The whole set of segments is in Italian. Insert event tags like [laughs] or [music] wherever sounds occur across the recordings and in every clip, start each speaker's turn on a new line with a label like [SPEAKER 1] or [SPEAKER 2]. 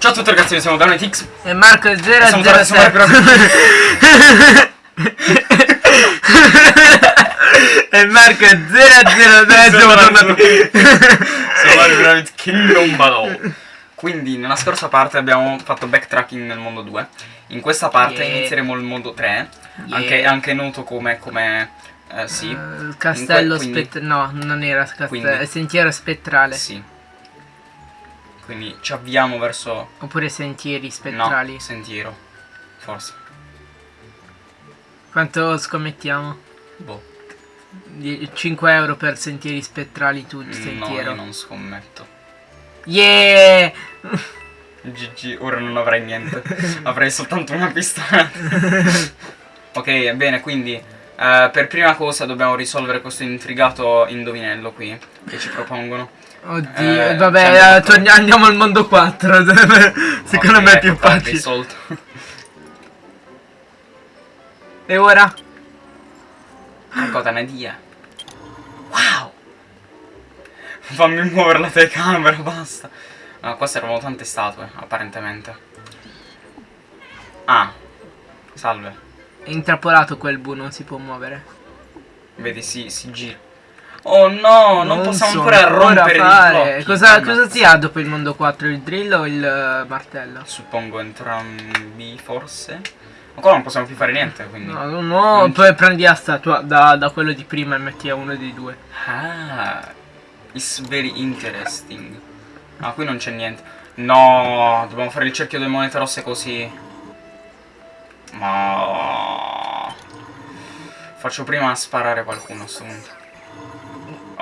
[SPEAKER 1] Ciao a tutti ragazzi, noi siamo Danetix
[SPEAKER 2] E Marco
[SPEAKER 1] e siamo [laughs] tornati su
[SPEAKER 2] 007
[SPEAKER 1] Mario
[SPEAKER 2] E Marco 007 siamo tornati.
[SPEAKER 1] Siamo Pyramid Kingdom Battle. Quindi nella scorsa parte abbiamo fatto backtracking nel mondo 2 In questa parte
[SPEAKER 2] Yeah.
[SPEAKER 1] inizieremo il mondo 3
[SPEAKER 2] Yeah.
[SPEAKER 1] anche, anche noto come, come eh, sì,
[SPEAKER 2] Eh, Il castello spettrale No, non era castello
[SPEAKER 1] Quindi-
[SPEAKER 2] sentiero spettrale.
[SPEAKER 1] Sì Quindi ci avviamo verso
[SPEAKER 2] Oppure sentieri
[SPEAKER 1] No,
[SPEAKER 2] spettrali
[SPEAKER 1] sentiero Forse
[SPEAKER 2] Quanto scommettiamo?
[SPEAKER 1] Boh
[SPEAKER 2] 5 euro per sentieri spettrali tu
[SPEAKER 1] No,
[SPEAKER 2] sentiero
[SPEAKER 1] io non scommetto
[SPEAKER 2] Yeah [laughs]
[SPEAKER 1] GG, ora non avrai niente. [laughs] Avrei soltanto una pistola. [laughs] ok, bene, quindi eh, per prima cosa dobbiamo risolvere questo intrigato indovinello qui che ci propongono.
[SPEAKER 2] Oddio,
[SPEAKER 1] Eh,
[SPEAKER 2] vabbè,
[SPEAKER 1] c'è
[SPEAKER 2] eh, andiamo al mondo 4. [laughs] Secondo
[SPEAKER 1] Ok,
[SPEAKER 2] me è più facile.
[SPEAKER 1] risolto.
[SPEAKER 2] E ora?
[SPEAKER 1] Te ne dia. Wow! Fammi muovere la telecamera, [laughs] basta. Ah, qua servono tante statue, apparentemente. Ah, salve.
[SPEAKER 2] È intrappolato quel bu, non si può muovere.
[SPEAKER 1] Vedi, si, si gira. Oh no, non, possiamo
[SPEAKER 2] so
[SPEAKER 1] ancora rompere i
[SPEAKER 2] fare.
[SPEAKER 1] blocchi.
[SPEAKER 2] Cosa,
[SPEAKER 1] No.
[SPEAKER 2] cosa si ha dopo il mondo 4? Il drill o il eh, martello?
[SPEAKER 1] Suppongo entrambi, forse. Ancora non possiamo più fare niente, quindi.
[SPEAKER 2] No, no, no,
[SPEAKER 1] Non-
[SPEAKER 2] poi prendi la statua da, da quello di prima e metti a uno dei due.
[SPEAKER 1] Ah, it's very interesting. Ah, qui non c'è niente. No, dobbiamo fare il cerchio delle monete rosse così. Ma... Faccio prima sparare qualcuno a sto punto.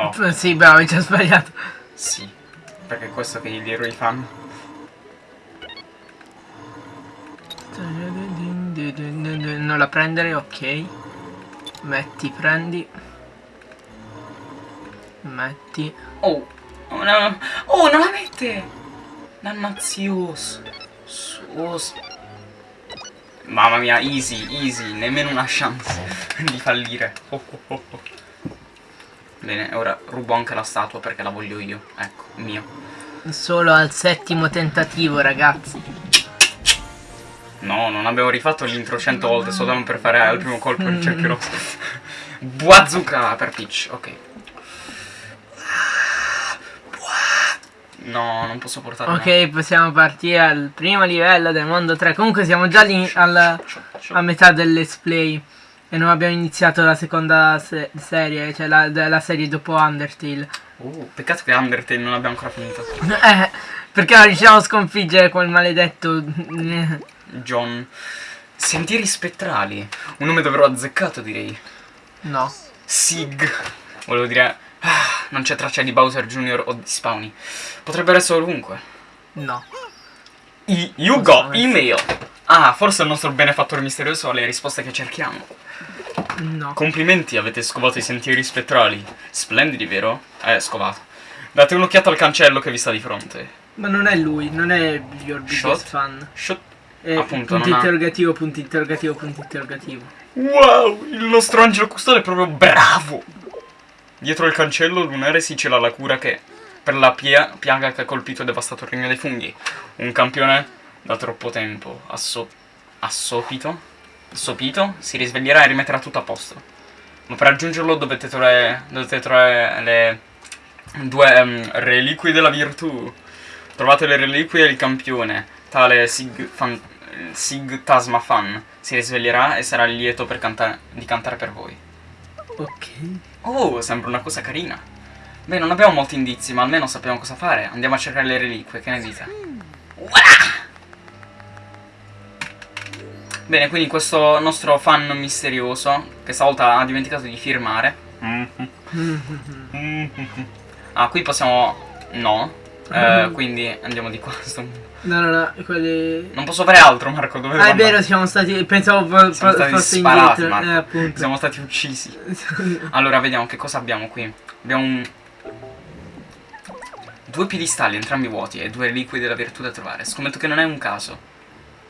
[SPEAKER 1] Oh,
[SPEAKER 2] Sì, bravo, ci ha sbagliato.
[SPEAKER 1] sì. Perché è questo che gli eroi fanno.
[SPEAKER 2] Non la prendere, ok. Metti, prendi. Metti.
[SPEAKER 1] Oh, oh, no. oh non la mette! Dannazioso. Sos. Mamma mia, easy, easy, nemmeno una chance [laughs] di fallire. Oh, oh, oh, oh. Bene, ora rubo anche la statua perché la voglio io. Ecco, mio.
[SPEAKER 2] Solo al settimo tentativo, ragazzi.
[SPEAKER 1] No, non abbiamo rifatto l'intro cento volte soltanto per fare al primo colpo il cerchio rosso. [laughs] Buazzuka per Peach, ok. No, non posso portarlo.
[SPEAKER 2] Ok, possiamo partire al primo livello del mondo 3. Comunque siamo già lì al- a metà del let's play. E non abbiamo iniziato la seconda se- serie, cioè la, la serie dopo Undertale.
[SPEAKER 1] Uh, peccato che Undertale non abbiamo ancora finito. [laughs]
[SPEAKER 2] Eh, perché non riusciamo a sconfiggere quel maledetto... [laughs]
[SPEAKER 1] John. Sentieri spettrali. Un nome davvero azzeccato, direi.
[SPEAKER 2] No.
[SPEAKER 1] Sig. Volevo dire. ah, non c'è traccia di Bowser Jr. o di Spawny. Potrebbero essere ovunque.
[SPEAKER 2] No.
[SPEAKER 1] I, you
[SPEAKER 2] Possono
[SPEAKER 1] got email. Ah, forse il nostro benefattore misterioso ha le risposte che cerchiamo.
[SPEAKER 2] No.
[SPEAKER 1] Complimenti, avete scovato i sentieri spettrali. Splendidi, vero? Eh, scovato. Date un'occhiata al cancello che vi sta di fronte.
[SPEAKER 2] Ma non è lui, non è your biggest
[SPEAKER 1] Shot?
[SPEAKER 2] fan.
[SPEAKER 1] Shut.
[SPEAKER 2] È
[SPEAKER 1] Appunto,
[SPEAKER 2] punto
[SPEAKER 1] non ha-
[SPEAKER 2] interrogativo, punto interrogativo, punto interrogativo.
[SPEAKER 1] Wow, il nostro angelo custode è proprio bravo. Dietro il cancello lunare si cela la cura che per la pia- piaga che ha colpito e devastato il regno dei funghi. Un campione da troppo tempo asso- assopito, assopito si risveglierà e rimetterà tutto a posto. Ma per raggiungerlo dovete trovare, dovete trovare le due ehm, reliquie della virtù. Trovate le reliquie e il campione, tale Sig, Fan- Sig Tasma Fan, si risveglierà e sarà lieto per canta- di cantare per voi.
[SPEAKER 2] Ok.
[SPEAKER 1] Oh, sembra una cosa carina. Beh, non abbiamo molti indizi, ma almeno sappiamo cosa fare. Andiamo a cercare le reliquie, che ne dite? Voilà! Bene, quindi questo nostro fan misterioso, che stavolta ha dimenticato di firmare. [laughs] Ah, qui possiamo... No. Eh, quindi andiamo di qua. sto-
[SPEAKER 2] No, no, no, quelli...
[SPEAKER 1] Non posso fare altro, Marco. Dove
[SPEAKER 2] Ah, è vero, siamo stati... Pensavo fo-
[SPEAKER 1] Siamo
[SPEAKER 2] fo-
[SPEAKER 1] stati
[SPEAKER 2] fosse
[SPEAKER 1] sparati. Marco.
[SPEAKER 2] Eh, appunto.
[SPEAKER 1] Siamo stati uccisi. [laughs] Allora, vediamo che cosa abbiamo qui. Abbiamo un... Due piedistalli, entrambi vuoti, e due reliquie della virtù da trovare. Scommetto che non è un caso.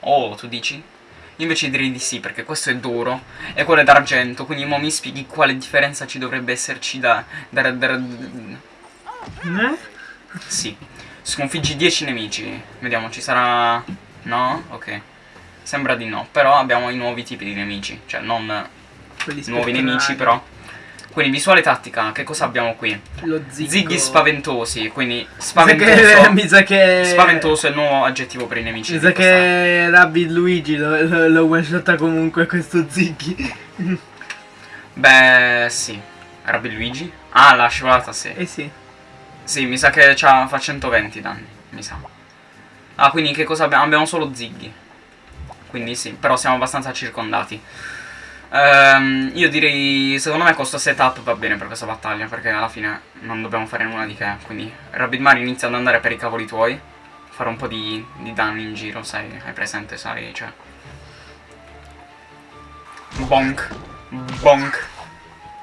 [SPEAKER 1] Oh, tu dici? Io invece direi di sì, perché questo è d'oro e quello è d'argento, quindi mo mi spieghi quale differenza ci dovrebbe esserci da... da, da-
[SPEAKER 2] Eh?
[SPEAKER 1] sì. Sconfiggi 10 nemici. Vediamo, ci sarà... No? Ok. Sembra di no. Però abbiamo i nuovi tipi di nemici. Cioè, non nuovi nemici, però. Quindi, visuale tattica. Che cosa abbiamo qui?
[SPEAKER 2] Lo ziggo.
[SPEAKER 1] Ziggy spaventosi. Quindi, spaventoso. [laughs]
[SPEAKER 2] Mi sa che...
[SPEAKER 1] Spaventoso è il nuovo aggettivo per i nemici.
[SPEAKER 2] Mi sa che Rabbid Luigi lo, lo, lo one shotta comunque questo Ziggy. [laughs]
[SPEAKER 1] Beh, sì. Rabbi Luigi? Ah, la scivolata, sì.
[SPEAKER 2] Eh sì.
[SPEAKER 1] Sì, mi sa che fa 120 danni, mi sa. Ah, quindi che cosa abbiamo? Abbiamo solo Ziggy. Quindi sì, però siamo abbastanza circondati. Ehm, io direi, secondo me questo setup va bene per questa battaglia, perché alla fine non dobbiamo fare nulla di che. Quindi Rabbit Mario inizia ad andare per i cavoli tuoi, fare un po' di, di danni in giro, sai, hai presente, sai, cioè... Bonk, bonk.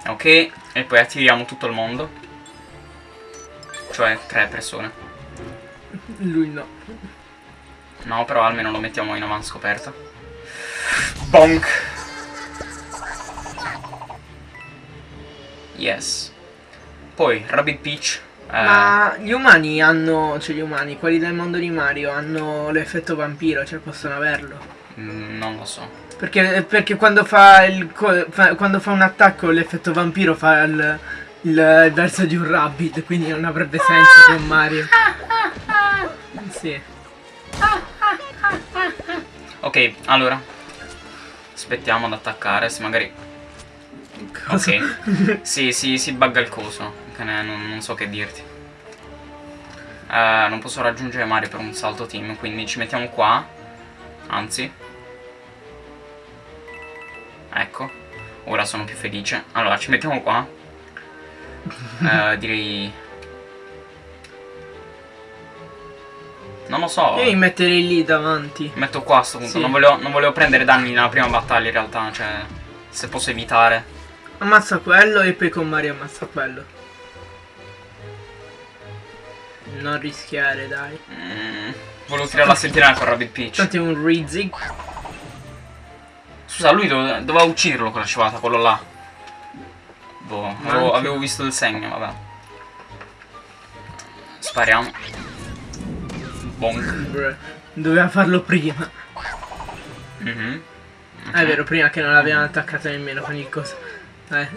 [SPEAKER 1] Ok, e poi attiriamo tutto il mondo. Cioè, tre persone.
[SPEAKER 2] Lui no.
[SPEAKER 1] No, però almeno lo mettiamo in avanti scoperta. Bonk. Yes. Poi, Rabbit Peach. eh,
[SPEAKER 2] Ma gli umani hanno, cioè gli umani, quelli del mondo di Mario, hanno l'effetto vampiro, cioè possono averlo.
[SPEAKER 1] mm, non lo so.
[SPEAKER 2] Perché, perché quando fa il fa- quando fa un attacco l'effetto vampiro fa il, il, il verso di un rabbit, quindi non avrebbe senso con Mario. [laughs] Sì.
[SPEAKER 1] Ok, allora. Aspettiamo ad attaccare, se magari...
[SPEAKER 2] Cosa?
[SPEAKER 1] Ok. sì, sì, si bugga il coso. Non, non so che dirti. Eh, non posso raggiungere Mario per un salto team, quindi ci mettiamo qua. Anzi. Ecco. Ora sono più felice. Allora, ci mettiamo qua. Eh, [laughs] direi... Non lo so.
[SPEAKER 2] Io mi metterei lì davanti.
[SPEAKER 1] Metto qua a sto punto.
[SPEAKER 2] Sì.
[SPEAKER 1] Non, volevo, non volevo prendere danni nella prima battaglia in realtà. Cioè, se posso evitare.
[SPEAKER 2] Ammazza quello e poi con Mario ammazza quello. Non rischiare, dai.
[SPEAKER 1] Mm, volevo tirare la sentinella con Rabbit Peach.
[SPEAKER 2] Tanto è un Rizig.
[SPEAKER 1] Scusa, lui dove- doveva ucciderlo con la scivolata, quello là. Boh, avevo, avevo visto il segno, vabbè. Spariamo. Bonk.
[SPEAKER 2] Doveva farlo prima.
[SPEAKER 1] Mhm.
[SPEAKER 2] Ah, È vero, prima che non l'avevano attaccato nemmeno con il coso. Eh.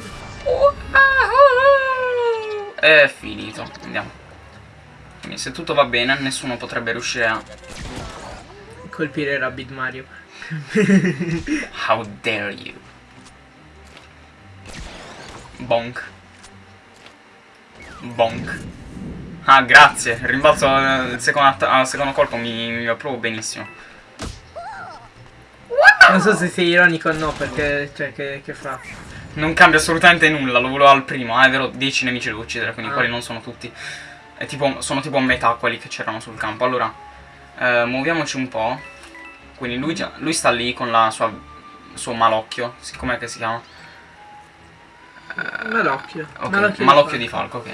[SPEAKER 1] È finito. Andiamo. Quindi se tutto va bene, nessuno potrebbe riuscire a...
[SPEAKER 2] Colpire Rabbit Mario. [laughs]
[SPEAKER 1] How dare you? Bonk. Bonk. Ah, grazie. Rimbalzo il secondo, al secondo colpo mi, mi proprio benissimo.
[SPEAKER 2] Non so se sei ironico o no, perché, cioè, che, che fa?
[SPEAKER 1] Non cambia assolutamente nulla, lo volevo al primo. Ah, è vero, 10 nemici devo uccidere, quindi
[SPEAKER 2] Ah.
[SPEAKER 1] quelli non sono tutti. È tipo, sono tipo a metà quelli che c'erano sul campo. Allora, eh, muoviamoci un po'. Quindi lui, già- lui sta lì con la sua, il suo malocchio. Sì, Com'è che si chiama?
[SPEAKER 2] Malocchio.
[SPEAKER 1] Ok,
[SPEAKER 2] Malocchio,
[SPEAKER 1] malocchio,
[SPEAKER 2] di
[SPEAKER 1] di falco, ok.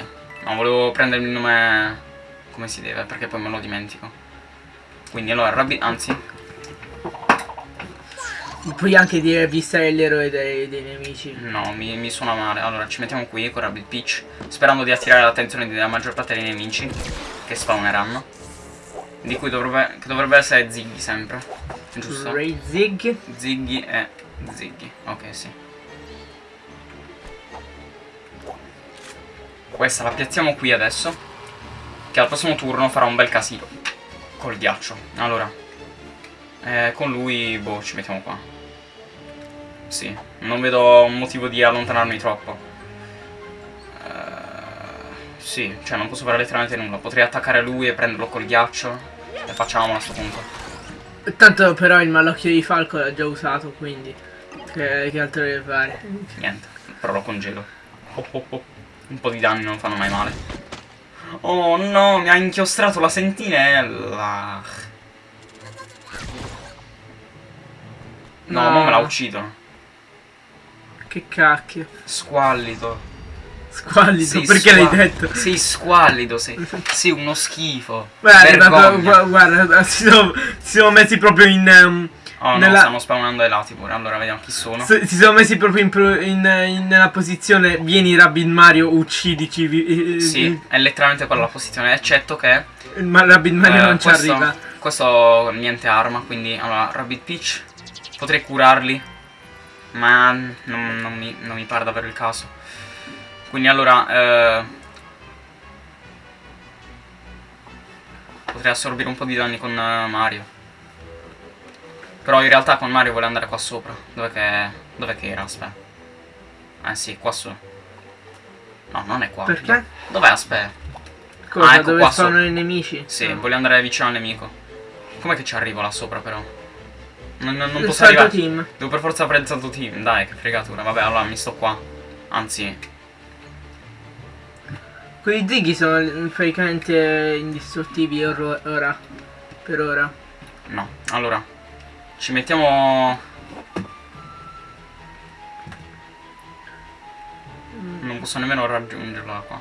[SPEAKER 1] No, volevo prendere il nome come si deve, perché poi me lo dimentico. Quindi allora, Rabbi, anzi,
[SPEAKER 2] Puoi anche dire vista l'eroe dei, dei nemici.
[SPEAKER 1] no, mi, mi suona male. Allora, ci mettiamo qui con Rabbit Peach, sperando di attirare l'attenzione della maggior parte dei nemici che spawneranno. Di cui dovrebbe, dovrebbe essere Ziggy sempre, giusto?
[SPEAKER 2] Rizig.
[SPEAKER 1] Ziggy e Ziggy, ok sì. Questa la piazziamo qui adesso. Che al prossimo turno farà un bel casino. Col ghiaccio. Allora. eh, con lui, boh, ci mettiamo qua. Sì, non vedo un motivo di allontanarmi troppo. Eh, sì, cioè non posso fare letteralmente nulla. Potrei attaccare lui e prenderlo col ghiaccio. E facciamolo a sto punto.
[SPEAKER 2] Tanto però il malocchio di falco l'ha già usato, quindi. Che, che altro deve fare?
[SPEAKER 1] Niente, però lo congelo. Oh, oh, oh. Un po' di danni non fanno mai male. Oh no, mi ha inchiostrato la sentinella. No,
[SPEAKER 2] No.
[SPEAKER 1] me la uccidono.
[SPEAKER 2] Che cacchio.
[SPEAKER 1] Squallido.
[SPEAKER 2] Squallido,
[SPEAKER 1] Sei
[SPEAKER 2] perché l'hai detto?
[SPEAKER 1] Sei squallido, sei. [laughs] Sei uno schifo.
[SPEAKER 2] Guarda, guarda,
[SPEAKER 1] Vergogna.
[SPEAKER 2] guarda, si sono, si sono messi proprio in. ehm,
[SPEAKER 1] Oh no,
[SPEAKER 2] nella-
[SPEAKER 1] stanno spawnando ai lati pure. Allora vediamo chi sono.
[SPEAKER 2] si si sono messi proprio in, in- in- nella posizione. Vieni Rabbit Mario, uccidici. vi- eh,
[SPEAKER 1] Sì,
[SPEAKER 2] eh,
[SPEAKER 1] è letteralmente quella la posizione, eccetto che
[SPEAKER 2] Ma Rabbit Mario
[SPEAKER 1] Eh,
[SPEAKER 2] non ci
[SPEAKER 1] questo-
[SPEAKER 2] arriva.
[SPEAKER 1] Questo niente arma, quindi allora Rabbit Peach potrei curarli, ma non, non mi, non mi pare davvero il caso. Quindi allora eh, potrei assorbire un po' di danni con eh, Mario. Però in realtà con Mario vuole andare qua sopra. Dov'è che, dov'è che era? Aspetta. Eh sì, qua su. No, non è qua.
[SPEAKER 2] Perché?
[SPEAKER 1] Dov'è? Aspetta.
[SPEAKER 2] Cosa,
[SPEAKER 1] ecco
[SPEAKER 2] dove spawnano i nemici?
[SPEAKER 1] Sì,
[SPEAKER 2] Ah.
[SPEAKER 1] voglio andare vicino al nemico. Com'è che ci arrivo là sopra però? Non, non- non
[SPEAKER 2] Il
[SPEAKER 1] posso arrivare.
[SPEAKER 2] team.
[SPEAKER 1] Devo per forza fare il salto team. Dai, che fregatura. Vabbè, allora mi sto qua. Anzi,
[SPEAKER 2] Quei zighi sono praticamente indistruttivi or- ora. Per ora.
[SPEAKER 1] no. Allora, ci mettiamo... Non posso nemmeno raggiungerla qua.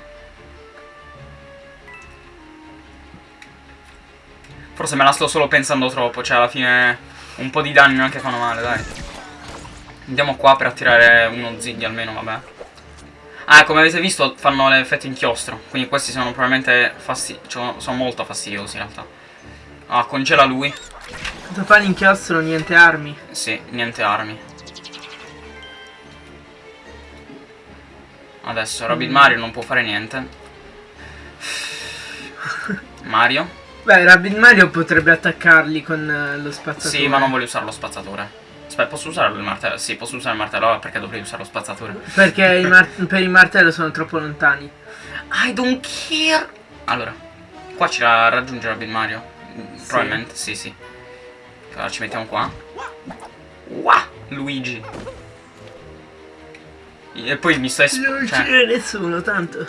[SPEAKER 1] Forse me la sto solo pensando troppo, cioè alla fine un po' di danni neanche fanno male, dai. Andiamo qua per attirare uno ziggy almeno, vabbè. Ah, come avete visto fanno l'effetto inchiostro, quindi questi sono probabilmente fasti cioè, sono molto fastidiosi in realtà. Ah, congela lui.
[SPEAKER 2] Cosa fa l'inchiostro? Niente armi.
[SPEAKER 1] Sì, niente armi. Adesso Rabbit
[SPEAKER 2] Mm.
[SPEAKER 1] Mario non può fare niente. [laughs] Mario?
[SPEAKER 2] Beh, Rabbit Mario potrebbe attaccarli con eh, lo spazzatore.
[SPEAKER 1] Sì, ma non voglio usare lo spazzatore. Aspetta, posso usare il martello? Sì, posso usare il martello, perché dovrei usare lo spazzatore?
[SPEAKER 2] Perché i mar- [laughs] per il martello sono troppo lontani.
[SPEAKER 1] I don't care. Allora, qua ci ra- raggiunge Rabbit Mario.
[SPEAKER 2] Sì.
[SPEAKER 1] Probabilmente, sì, sì. Allora ci mettiamo qua. Wow, Luigi. E poi mi sto es-
[SPEAKER 2] Non
[SPEAKER 1] cioè,
[SPEAKER 2] c'è nessuno, tanto.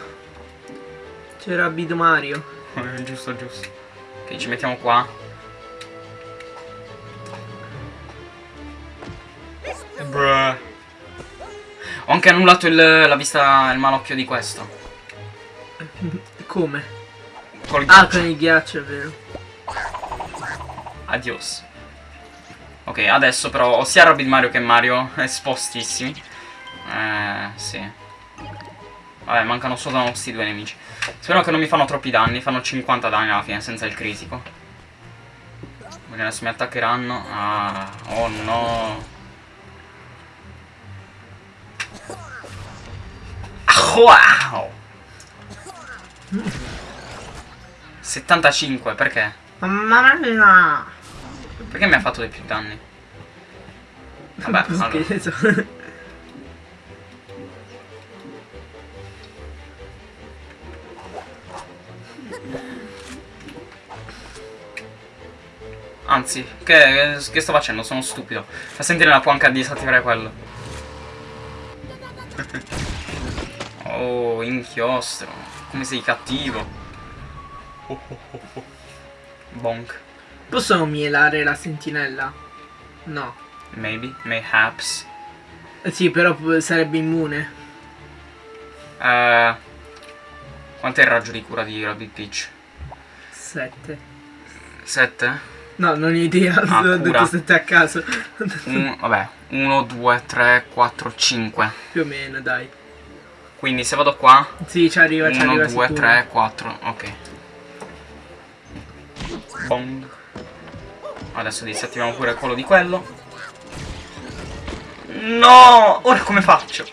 [SPEAKER 2] C'è Rabbit Mario. [laughs]
[SPEAKER 1] Giusto, giusto. Ok, ci mettiamo qua. Bruh. Ho anche annullato il, la vista, il malocchio di questo. [laughs]
[SPEAKER 2] Come?
[SPEAKER 1] Col
[SPEAKER 2] Ah, con il ghiaccio, è vero.
[SPEAKER 1] Adios. Ok, adesso però ho sia Rabbit Mario che Mario espostissimi. Eh, sì. Vabbè, mancano solo questi due nemici. Spero che non mi fanno troppi danni, fanno 50 danni alla fine senza il critico. Perché adesso mi attaccheranno. Ah, oh no. Ah, Wow! 75, perché?
[SPEAKER 2] Mamma mia!
[SPEAKER 1] Perché mi ha fatto dei più danni? Vabbè, [laughs] allora. Anzi, che, che sto facendo? Sono stupido. Fa sentire la può anche disattivare quello. [laughs] oh, inchiostro. Come sei cattivo. Oh, oh, oh, oh. Bonk.
[SPEAKER 2] Posso mielare la sentinella? No.
[SPEAKER 1] Maybe, mayhaps.
[SPEAKER 2] Eh Sì, però sarebbe immune.
[SPEAKER 1] Eh, quant'è il raggio di cura di Rabbit Peach?
[SPEAKER 2] 7.
[SPEAKER 1] 7?
[SPEAKER 2] No, non ho idea,
[SPEAKER 1] Ah,
[SPEAKER 2] ho detto 7 a caso.
[SPEAKER 1] Un, vabbè, 1, 2, 3, 4, 5.
[SPEAKER 2] Più o meno, dai.
[SPEAKER 1] Quindi se vado qua,
[SPEAKER 2] Sì, ci arriva, ci
[SPEAKER 1] 1,
[SPEAKER 2] arriva
[SPEAKER 1] 2,
[SPEAKER 2] sicuro.
[SPEAKER 1] 3, 4, ok. Bong. Adesso disattiviamo pure quello di quello. No! Ora come faccio?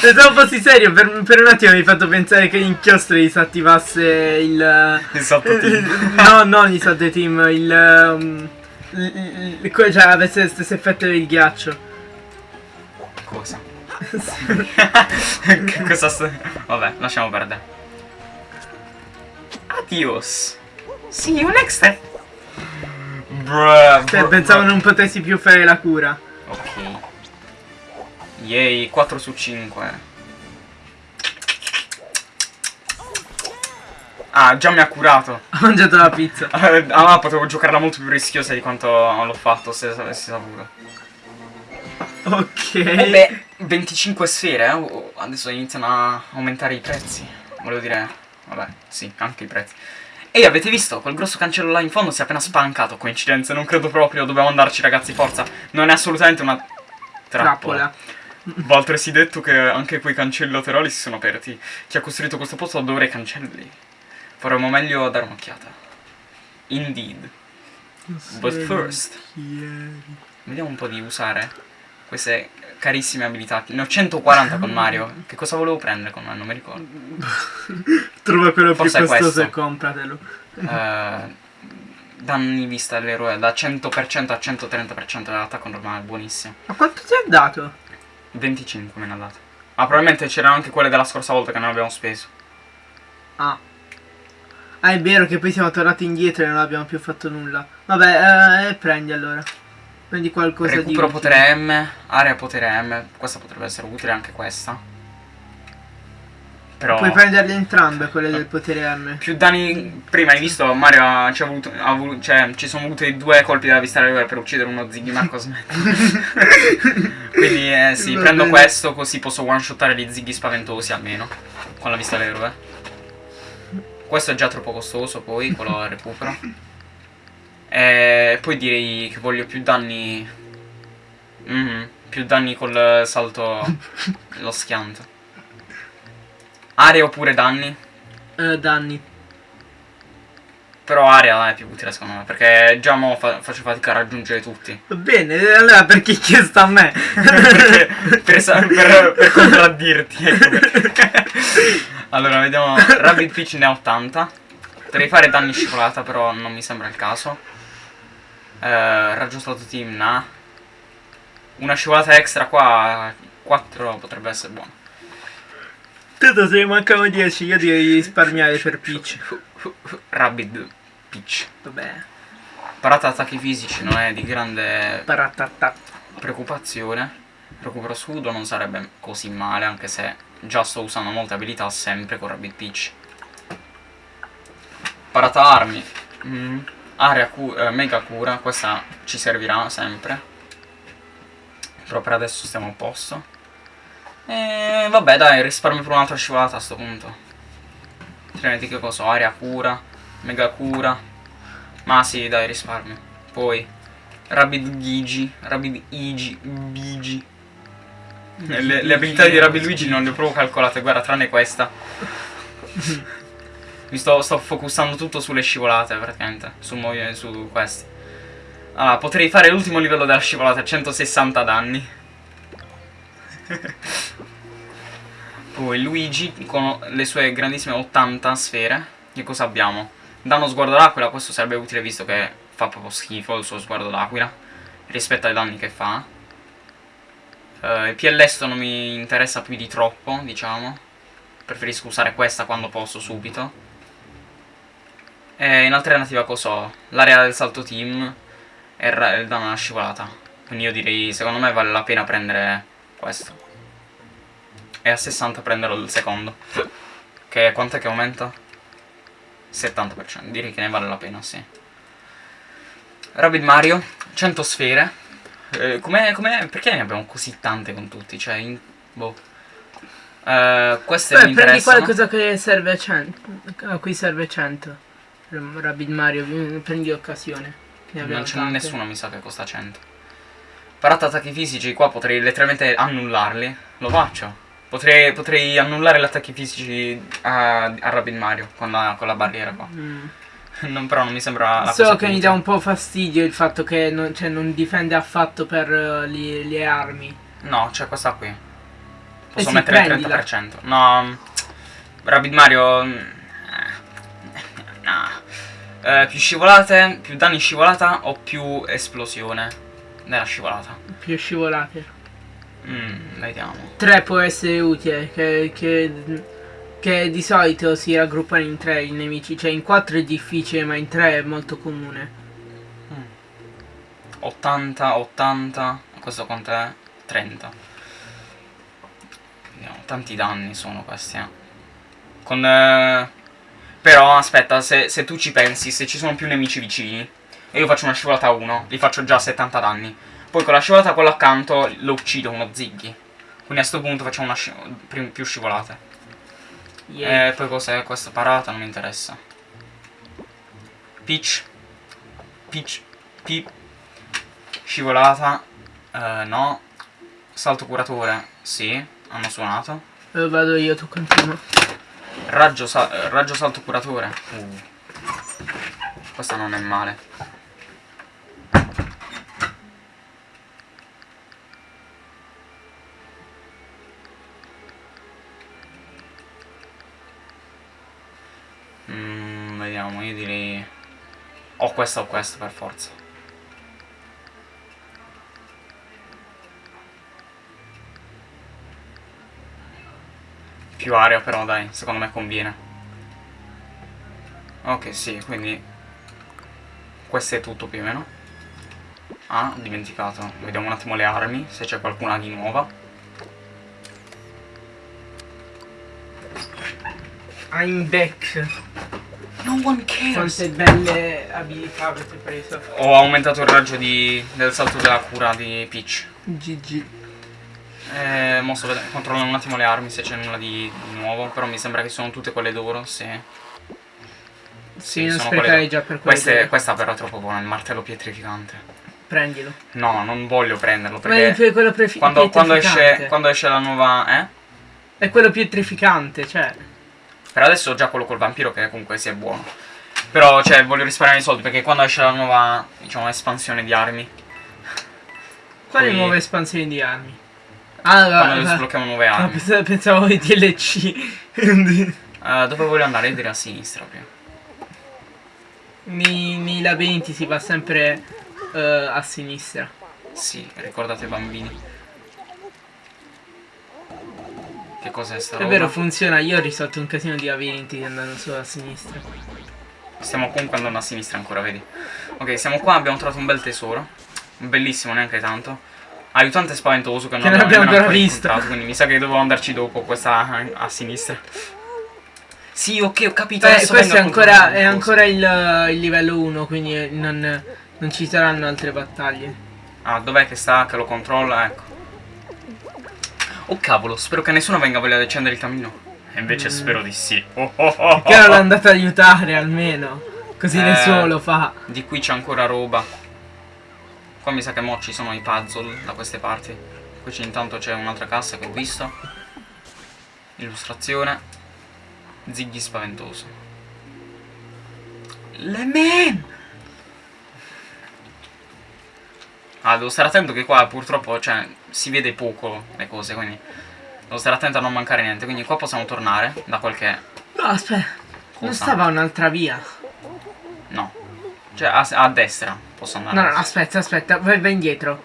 [SPEAKER 2] Pensavo fossi serio, per, per un attimo mi hai fatto pensare che l'inchiostro disattivasse il... [laughs]
[SPEAKER 1] Il salto team. [laughs]
[SPEAKER 2] no, non il salto team, il... um, il- il- cioè avesse lo stesso effetto del ghiaccio.
[SPEAKER 1] Cosa? [laughs] Cosa sto... Vabbè, lasciamo perdere. Adios. See you next time. Bruh,
[SPEAKER 2] Cioè,
[SPEAKER 1] bruh,
[SPEAKER 2] pensavo non potessi più fare la cura.
[SPEAKER 1] Ok. Yay, 4 su 5. Ah, già mi ha curato.
[SPEAKER 2] Ho mangiato la pizza. [laughs]
[SPEAKER 1] Ah, ma potevo giocarla molto più rischiosa di quanto l'ho fatto se avessi saputo.
[SPEAKER 2] Ok.
[SPEAKER 1] Vabbè, 25 sfere, eh, oh, adesso iniziano a aumentare i prezzi. Volevo dire, vabbè, sì, anche i prezzi. Ehi, avete visto? Quel grosso cancello là in fondo si è appena spalancato. Coincidenze, non credo proprio. Dobbiamo andarci, ragazzi, forza. Non è assolutamente una trappola.
[SPEAKER 2] Trappola.
[SPEAKER 1] Va altresì detto che anche quei cancelli laterali si sono aperti. Chi ha costruito questo posto adora i cancelli. Faremo meglio a dare un'occhiata. Indeed. But first, vediamo un po' di usare queste carissime abilità. Ne ho 140 con Mario. Che cosa volevo prendere con me? Non mi ricordo. [laughs]
[SPEAKER 2] Trova quello
[SPEAKER 1] Forse
[SPEAKER 2] più costoso e compratelo.
[SPEAKER 1] Eh, danni vista all'eroe da 100% a 130% dell'attacco normale, buonissimo.
[SPEAKER 2] Ma quanto ti ha dato?
[SPEAKER 1] 25 me ne ha dato. Ah, probabilmente c'erano anche quelle della scorsa volta che non abbiamo speso.
[SPEAKER 2] Ah. Ah, è vero che poi siamo tornati indietro e non abbiamo più fatto nulla. Vabbè, eh, prendi allora. Prendi qualcosa
[SPEAKER 1] Recupero
[SPEAKER 2] di...
[SPEAKER 1] potere M, area potere M. Questa potrebbe essere utile anche questa. Però
[SPEAKER 2] Puoi prenderle entrambe, quelle del potere M.
[SPEAKER 1] più danni. Prima hai visto Mario ha, ci ha voluto, ha volu- cioè, ci sono voluti due colpi della vista all'eroe per uccidere uno Ziggy Marco Smet. [laughs] Quindi eh, sì,
[SPEAKER 2] Va
[SPEAKER 1] prendo
[SPEAKER 2] bene.
[SPEAKER 1] questo così posso one shottare gli Ziggy spaventosi almeno. Con la vista all'eroe. Questo è già troppo costoso, poi quello recupero. [laughs] E poi direi che voglio più danni. Mhm, più danni col salto. lo schianto. Area oppure danni?
[SPEAKER 2] Eh, danni.
[SPEAKER 1] Però area è più utile secondo me, perché già mo fa- faccio fatica a raggiungere tutti.
[SPEAKER 2] Bene, allora perché chiesto a me?
[SPEAKER 1] perché, per, per- per [laughs] contraddirti, ecco perché. allora, vediamo. Rabbit Peach ne ha 80. Potrei fare danni scivolata, però non mi sembra il caso. Eh, raggio stato team, nah. Una scivolata extra qua, 4 potrebbe essere buono.
[SPEAKER 2] Tanto se ne mancano 10, io direi risparmiare per Peach.
[SPEAKER 1] Rabbit Peach.
[SPEAKER 2] Vabbè,
[SPEAKER 1] Parata attacchi fisici non è di grande
[SPEAKER 2] paratata.
[SPEAKER 1] preoccupazione. Recupero scudo non sarebbe così male, anche se già sto usando molte abilità sempre con Rabbit Peach. Parata armi. Mm. Area cu- eh, mega cura, questa ci servirà sempre. Però per adesso stiamo a posto. E vabbè dai, risparmio per un'altra scivolata a sto punto. Altrimenti che cosa? ho? Area cura, mega cura. Ma sì, dai, risparmio. Poi Rabbid Gigi, Rabbid Igi, Bigi. Le, le abilità di Rabbid Luigi non le ho proprio calcolate, guarda, tranne questa. [laughs] Mi sto, sto focusando tutto sulle scivolate, praticamente. Su, su questi. Allora, potrei fare l'ultimo livello della scivolata, 160 danni. [laughs] Poi Luigi con le sue grandissime 80 sfere. Che cosa abbiamo? Danno sguardo d'aquila, questo sarebbe utile visto che fa proprio schifo il suo sguardo d'aquila. Rispetto ai danni che fa. Eh, il PLS non mi interessa più di troppo, diciamo. Preferisco usare questa quando posso subito. E in alternativa cosa ho? L'area del salto team e il danno alla scivolata. Quindi io direi, secondo me vale la pena prendere questo. E a 60 prenderò il secondo. Che quant'è che aumenta? 70%. Direi che ne vale la pena, sì. Rabbit Mario, 100 sfere. Eh, com'è, com'è- perché ne abbiamo così tante con tutti? Cioè, in, boh. Eh, queste mi
[SPEAKER 2] Beh, prendi
[SPEAKER 1] interessano.
[SPEAKER 2] qualcosa che serve 100. A cui serve 100. Rabbit Mario, prendi occasione.
[SPEAKER 1] Non c'è nessuno, mi sa, che costa 100. Parata attacchi fisici, qua potrei letteralmente annullarli. Lo faccio. Potrei, potrei annullare gli attacchi fisici a, a Rabbit Mario con la, con la barriera qua.
[SPEAKER 2] Mm.
[SPEAKER 1] Non, però non mi sembra la
[SPEAKER 2] So
[SPEAKER 1] cosa
[SPEAKER 2] che mi dà un po' fastidio il fatto che non, cioè, non difende affatto per eh, li- le armi.
[SPEAKER 1] No, c'è questa qui. Posso
[SPEAKER 2] Eh
[SPEAKER 1] mettere il
[SPEAKER 2] prendila.
[SPEAKER 1] 30%. No. mm, Rabbit Mario. mm, eh, [laughs] No. Eh, più scivolate, più danni scivolata o più esplosione nella scivolata?
[SPEAKER 2] Più scivolate.
[SPEAKER 1] Mm, vediamo.
[SPEAKER 2] 3 può essere utile, che, che, che di solito si raggruppano in 3 i nemici. Cioè in 4 è difficile, ma in 3 è molto comune.
[SPEAKER 1] 80, 80. Questo quant'è? 30. Vediamo, tanti danni sono questi, eh. Con... eh, Però, aspetta, se, se tu ci pensi, se ci sono più nemici vicini, e io faccio una scivolata a 1, li faccio già 70 danni. Poi con la scivolata quello accanto lo uccido uno Ziggy. Quindi a sto punto facciamo una sci- più scivolate.
[SPEAKER 2] Yeah.
[SPEAKER 1] E poi cos'è questa parata? Non mi interessa. Peach. Peach. Peach. Scivolata. Eh, no. Salto curatore, sì, hanno suonato.
[SPEAKER 2] Eh, vado io, tu continua.
[SPEAKER 1] Raggio, sa- eh, raggio salto curatore. Uh. Questa non è male. Mm, vediamo, io direi... O questa o questa per forza. Più aria però dai, secondo me conviene. Ok, sì, quindi questo è tutto più o meno. Ah, ho dimenticato. Vediamo un attimo le armi, se c'è qualcuna di nuova.
[SPEAKER 2] I'm back.
[SPEAKER 1] No one cares.
[SPEAKER 2] Quante belle abilità avete preso.
[SPEAKER 1] Ho aumentato il raggio di, del salto della cura di Peach.
[SPEAKER 2] GG.
[SPEAKER 1] Eh, mo sto controllando un attimo le armi se c'è nulla di, di nuovo. Però mi sembra che sono tutte quelle d'oro, sì.
[SPEAKER 2] Sì, non
[SPEAKER 1] sono
[SPEAKER 2] sprecare
[SPEAKER 1] quelle-
[SPEAKER 2] già per
[SPEAKER 1] Queste,
[SPEAKER 2] quelle.
[SPEAKER 1] questa però è troppo buona, il martello pietrificante.
[SPEAKER 2] Prendilo.
[SPEAKER 1] No, non voglio prenderlo
[SPEAKER 2] Ma è
[SPEAKER 1] perché
[SPEAKER 2] quello prefi-
[SPEAKER 1] quando, quando esce, quando esce la nuova... Eh?
[SPEAKER 2] È quello pietrificante, cioè.
[SPEAKER 1] Per adesso ho già quello col vampiro che comunque sia buono. Però, cioè, voglio risparmiare i soldi perché quando esce la nuova, diciamo, espansione di armi,
[SPEAKER 2] Quali
[SPEAKER 1] Poi-
[SPEAKER 2] nuove espansioni di armi? Ah,
[SPEAKER 1] quando
[SPEAKER 2] ah,
[SPEAKER 1] sblocchiamo nuove
[SPEAKER 2] ah,
[SPEAKER 1] armi.
[SPEAKER 2] pensavo, pensavo ai DLC. [laughs]
[SPEAKER 1] Eh, dove voglio andare? Io direi a sinistra più.
[SPEAKER 2] nei, nei labirinti si va sempre eh, a sinistra.
[SPEAKER 1] Sì, ricordate bambini. Che cos'è sta
[SPEAKER 2] È
[SPEAKER 1] roba?
[SPEAKER 2] vero, funziona. Io ho risolto un casino di labirinti andando solo a sinistra.
[SPEAKER 1] Stiamo comunque andando a sinistra ancora, vedi? Ok, siamo qua, abbiamo trovato un bel tesoro. Bellissimo, neanche tanto. Aiutante spaventoso che non
[SPEAKER 2] Che non
[SPEAKER 1] abbiamo
[SPEAKER 2] ancora visto.
[SPEAKER 1] Quindi mi sa che dovevo andarci dopo, questa a, sinistra. Sì, ok, ho capito.
[SPEAKER 2] Beh, questo è ancora, è ancora il, il livello 1, quindi non, non ci saranno altre battaglie.
[SPEAKER 1] Ah, dov'è che sta? Che lo controlla? Ecco. Oh cavolo, spero che nessuno venga a voler accendere il camino. E invece
[SPEAKER 2] Mm.
[SPEAKER 1] spero di sì. Oh, oh, oh,
[SPEAKER 2] Che
[SPEAKER 1] oh.
[SPEAKER 2] l'ho andato ad aiutare almeno. Così
[SPEAKER 1] Eh.
[SPEAKER 2] nessuno lo fa.
[SPEAKER 1] Di qui c'è ancora roba. Qua mi sa che mo ci sono i puzzle da queste parti. Qui c'è intanto c'è un'altra cassa che ho visto. Illustrazione. Ziggy spaventoso. Le men! Ah, devo stare attento che qua purtroppo, cioè, si vede poco le cose, quindi devo stare attento a non mancare niente. Quindi qua possiamo tornare da qualche...
[SPEAKER 2] No, aspetta. Non
[SPEAKER 1] Cosa?
[SPEAKER 2] stava un'altra via.
[SPEAKER 1] No. Cioè, a, a destra posso andare.
[SPEAKER 2] No, no, aspetta, aspetta. Vai, vai indietro.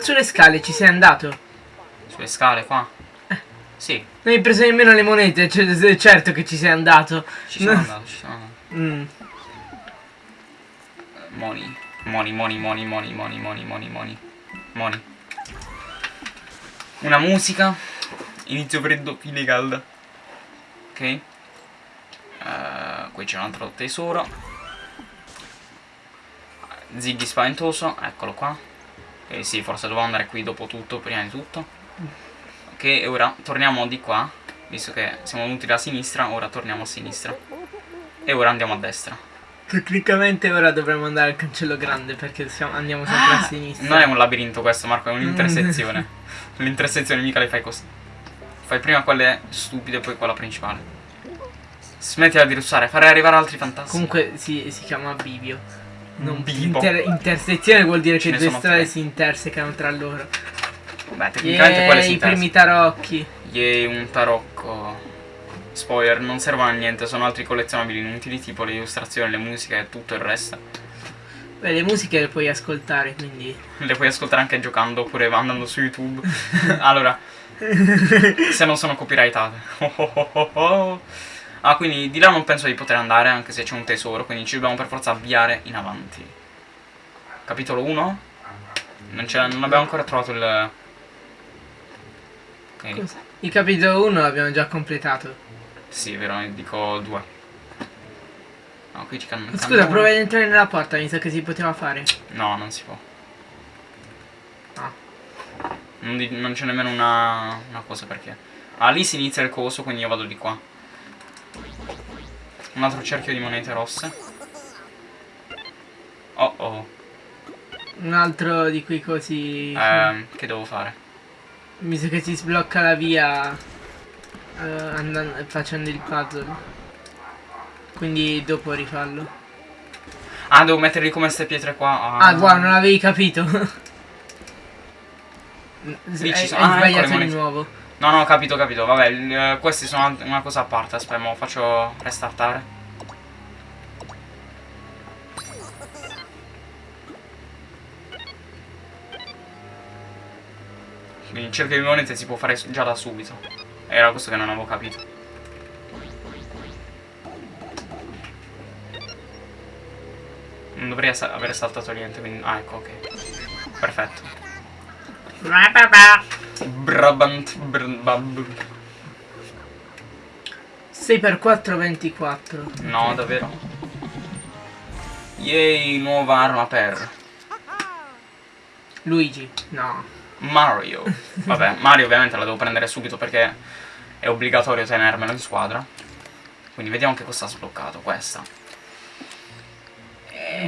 [SPEAKER 2] Sulle scale ci sei andato.
[SPEAKER 1] Sulle scale qua? Sì,
[SPEAKER 2] Non hai preso nemmeno le monete. cioè, certo che ci sei andato.
[SPEAKER 1] ci sono andato, ci sono andato.
[SPEAKER 2] Mm.
[SPEAKER 1] Money. Money, money, money, money, money, money, money, money. Money. Una musica. Inizio freddo, fine calda. Ok. Eh, qui c'è un altro tesoro. Ziggy spaventoso, eccolo qua. Ok, sì, forse dovevo andare qui dopo tutto, prima di tutto. Ok, e ora torniamo di qua. Visto che siamo venuti da sinistra, ora torniamo a sinistra. E ora andiamo a destra.
[SPEAKER 2] Tecnicamente ora dovremmo andare al cancello grande perché siamo- andiamo sempre a sinistra.
[SPEAKER 1] Non è un labirinto questo, Marco, è un'intersezione. [laughs] L'intersezione mica le fai così. Fai prima quelle stupide e poi quella principale. Smettila di russare, farei arrivare altri fantasmi.
[SPEAKER 2] Comunque si, si chiama bivio. Non
[SPEAKER 1] Bibo.
[SPEAKER 2] inter- intersezione vuol dire che due strade
[SPEAKER 1] tre.
[SPEAKER 2] si intersecano tra loro.
[SPEAKER 1] Beh, tecnicamente quelle
[SPEAKER 2] Yeah,
[SPEAKER 1] si
[SPEAKER 2] i primi tarocchi.
[SPEAKER 1] Yay, un tarocco. Spoiler, non servono a niente, sono altri collezionabili inutili, tipo le illustrazioni, le musiche e tutto il resto.
[SPEAKER 2] Beh, le musiche le puoi ascoltare, quindi. [laughs]
[SPEAKER 1] Le puoi ascoltare anche giocando oppure andando su YouTube. [laughs] allora, se non sono copyrightate. Oh, oh, oh. Ah, quindi di là non penso di poter andare, anche se c'è un tesoro, quindi ci dobbiamo per forza avviare in avanti. Capitolo 1? Non, non abbiamo ancora trovato il... Ok,
[SPEAKER 2] Cosa? Il capitolo 1 l'abbiamo già completato.
[SPEAKER 1] Sì, vero, ne dico 2. No, qui ci can-
[SPEAKER 2] Scusa, prova ad entrare nella porta, mi sa che si poteva fare.
[SPEAKER 1] No, non si può.
[SPEAKER 2] Ah.
[SPEAKER 1] Non, di- non c'è nemmeno una, una cosa perché. Ah, lì si inizia il coso, quindi io vado di qua. Un altro cerchio di monete rosse. Oh oh.
[SPEAKER 2] Un altro di quei cosi...
[SPEAKER 1] Ehm, che devo fare?
[SPEAKER 2] Mi sa che si sblocca la via eh, andando, facendo il puzzle. Quindi dopo rifallo.
[SPEAKER 1] Ah, devo metterli come queste pietre qua.
[SPEAKER 2] Ah, wow, non avevi capito.
[SPEAKER 1] Lì ci sono-
[SPEAKER 2] hai
[SPEAKER 1] ah, ecco
[SPEAKER 2] sbagliato di
[SPEAKER 1] monete.
[SPEAKER 2] nuovo.
[SPEAKER 1] No, no, ho capito, capito. Vabbè, il- eh, questi sono una cosa a parte. Aspetta, mo faccio restartare. Quindi cerchio di monete si può fare già da subito. Era questo che non avevo capito. Non dovrei aver saltato niente, quindi... Ah, ecco, ok. Perfetto. Brabant... Brabab.
[SPEAKER 2] 6 per 4 24.
[SPEAKER 1] No, davvero? Yay, nuova arma per
[SPEAKER 2] Luigi. No.
[SPEAKER 1] Mario. Vabbè, Mario ovviamente la devo prendere subito perché è obbligatorio tenermelo in squadra. Quindi vediamo che cosa ha sbloccato questa.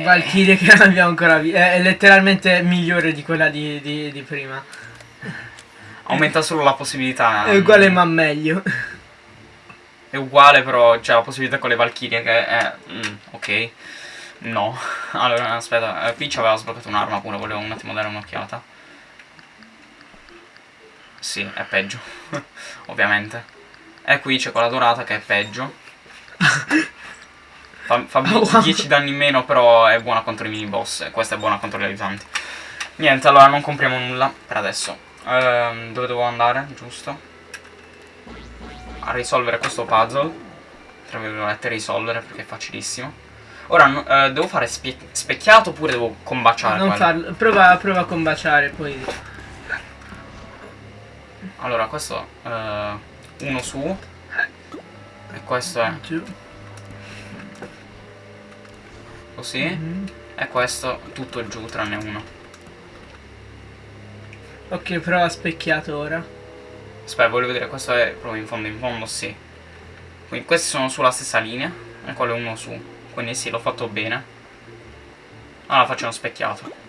[SPEAKER 2] Valkyrie che non abbiamo ancora visto. È letteralmente migliore di quella di, di- di prima.
[SPEAKER 1] Aumenta solo la possibilità. [laughs]
[SPEAKER 2] È uguale ma meglio.
[SPEAKER 1] È uguale però c'è la possibilità con le Valkyrie che è... mm, ok. No. [laughs] Allora, aspetta. eh, Peach aveva sbloccato un'arma pure, volevo un attimo dare un'occhiata. Sì, è peggio. [laughs] Ovviamente. E qui c'è quella dorata che è peggio. [laughs] Fa, fa
[SPEAKER 2] Oh, wow.
[SPEAKER 1] 10 danni in meno, però è buona contro i mini boss. E questa è buona contro gli aiutanti. Niente, allora non compriamo nulla per adesso. Ehm, dove devo andare? Giusto? A risolvere questo puzzle. Tra virgolette, risolvere perché è facilissimo. Ora eh, devo fare spie- specchiato oppure devo combaciare
[SPEAKER 2] non farlo. Prova, prova a combaciare poi.
[SPEAKER 1] Allora, questo eh, uno su. E questo è così.
[SPEAKER 2] Mhm.
[SPEAKER 1] E questo tutto giù tranne uno.
[SPEAKER 2] Ok, prova specchiato ora.
[SPEAKER 1] Aspetta, voglio vedere, questo è proprio in fondo, in fondo sì. Quindi questi sono sulla stessa linea. E quello è uno su. Quindi sì, l'ho fatto bene. Allora faccio uno specchiato.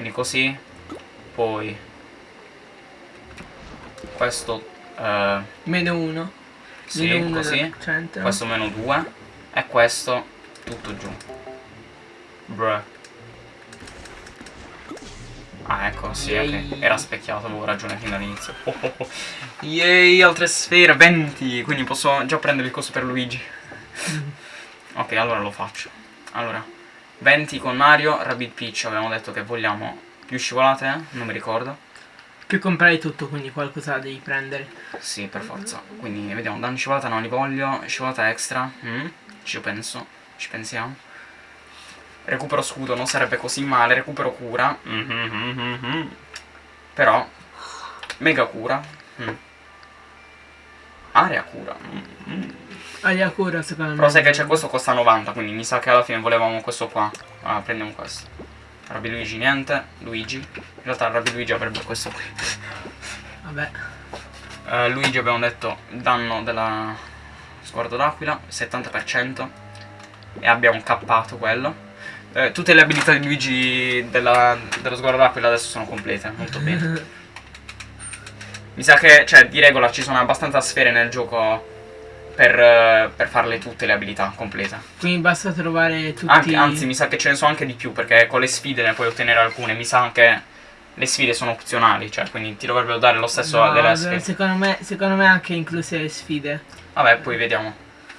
[SPEAKER 1] Quindi così. Poi. Questo. eh,
[SPEAKER 2] Meno uno.
[SPEAKER 1] sì,
[SPEAKER 2] Meno
[SPEAKER 1] così. Questo meno 2 e questo tutto giù. Bruh. Ah, ecco, sì, ok. Era specchiato, avevo ragione fin dall'inizio. Oh, oh, oh. Yay, altre sfere, 20. Quindi posso già prendere il coso per Luigi. [laughs] ok, allora lo faccio. Allora, 20 con Mario, Rabbit Peach. Avevamo detto che vogliamo più scivolate, eh? Non mi ricordo.
[SPEAKER 2] Più comprare tutto, quindi qualcosa devi prendere.
[SPEAKER 1] Sì, per forza. Quindi vediamo, danno scivolata non li voglio. Scivolata extra. mm, Ci penso. Ci pensiamo. Recupero scudo non sarebbe così male. Recupero cura. mhm, mhm, mhm. Però. Mega cura. mm. Area cura. Mm, mm.
[SPEAKER 2] Aria cura secondo me.
[SPEAKER 1] Però sai che c'è questo costa 90. Quindi mi sa che alla fine volevamo questo qua. Ah, prendiamo questo. Rabbi Luigi niente. Luigi. In realtà Rabbi Luigi avrebbe questo qui.
[SPEAKER 2] Vabbè.
[SPEAKER 1] Eh, Luigi abbiamo detto danno della sguardo d'aquila 70% e abbiamo cappato quello Eh, tutte le abilità di Luigi della- dello sguardo d'aquila adesso sono complete molto bene [laughs] mi sa che cioè di regola ci sono abbastanza sfere nel gioco per, per farle tutte le abilità complete
[SPEAKER 2] Quindi basta trovare tutti.
[SPEAKER 1] anche, anzi mi sa che ce ne sono anche di più perché con le sfide ne puoi ottenere alcune mi sa che le sfide sono opzionali cioè quindi ti dovrebbero dare lo stesso
[SPEAKER 2] No,
[SPEAKER 1] delle sfide
[SPEAKER 2] secondo me, secondo me anche incluse le sfide.
[SPEAKER 1] Vabbè, poi vediamo.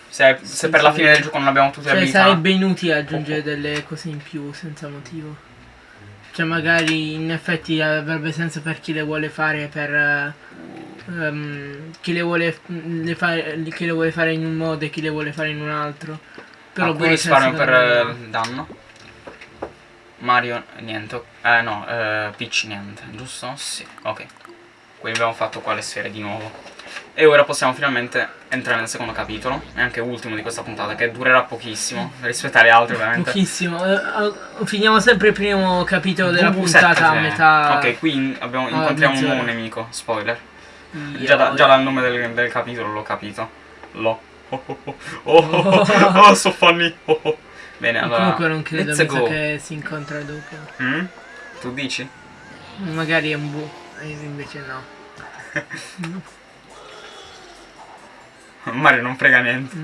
[SPEAKER 1] Se, se per la fine del gioco non abbiamo tutte le
[SPEAKER 2] Cioè
[SPEAKER 1] abilità.
[SPEAKER 2] sarebbe inutile aggiungere delle cose in più senza motivo. Cioè magari in effetti avrebbe senso per chi le vuole fare per... ehm, chi, le vuole, le fare, chi le vuole fare in un modo e chi le vuole fare in un altro. Però boh,
[SPEAKER 1] risparmio per
[SPEAKER 2] me
[SPEAKER 1] eh, danno. Mario niente. Eh no, eh, Peach niente, giusto? Sì, ok. Quindi abbiamo fatto qua le sfere di nuovo. E ora possiamo finalmente entrare nel secondo capitolo, e anche ultimo di questa puntata, che durerà pochissimo rispetto alle altre ovviamente.
[SPEAKER 2] Pochissimo. Eh, finiamo sempre il primo capitolo della
[SPEAKER 1] Uh,
[SPEAKER 2] puntata
[SPEAKER 1] sette,
[SPEAKER 2] a
[SPEAKER 1] sì.
[SPEAKER 2] metà.
[SPEAKER 1] Ok, qui abbiamo- incontriamo un nuovo nemico, spoiler. Già, da- già dal nome del, del capitolo l'ho capito. L'ho [laughs] oh, oh, oh, oh, oh, oh, so funny. Oh, oh. Bene, allora.
[SPEAKER 2] Comunque non credo mi sa che si incontra Luca.
[SPEAKER 1] Mm? Tu dici?
[SPEAKER 2] Magari è un bu. Invece no.
[SPEAKER 1] Mario non frega niente.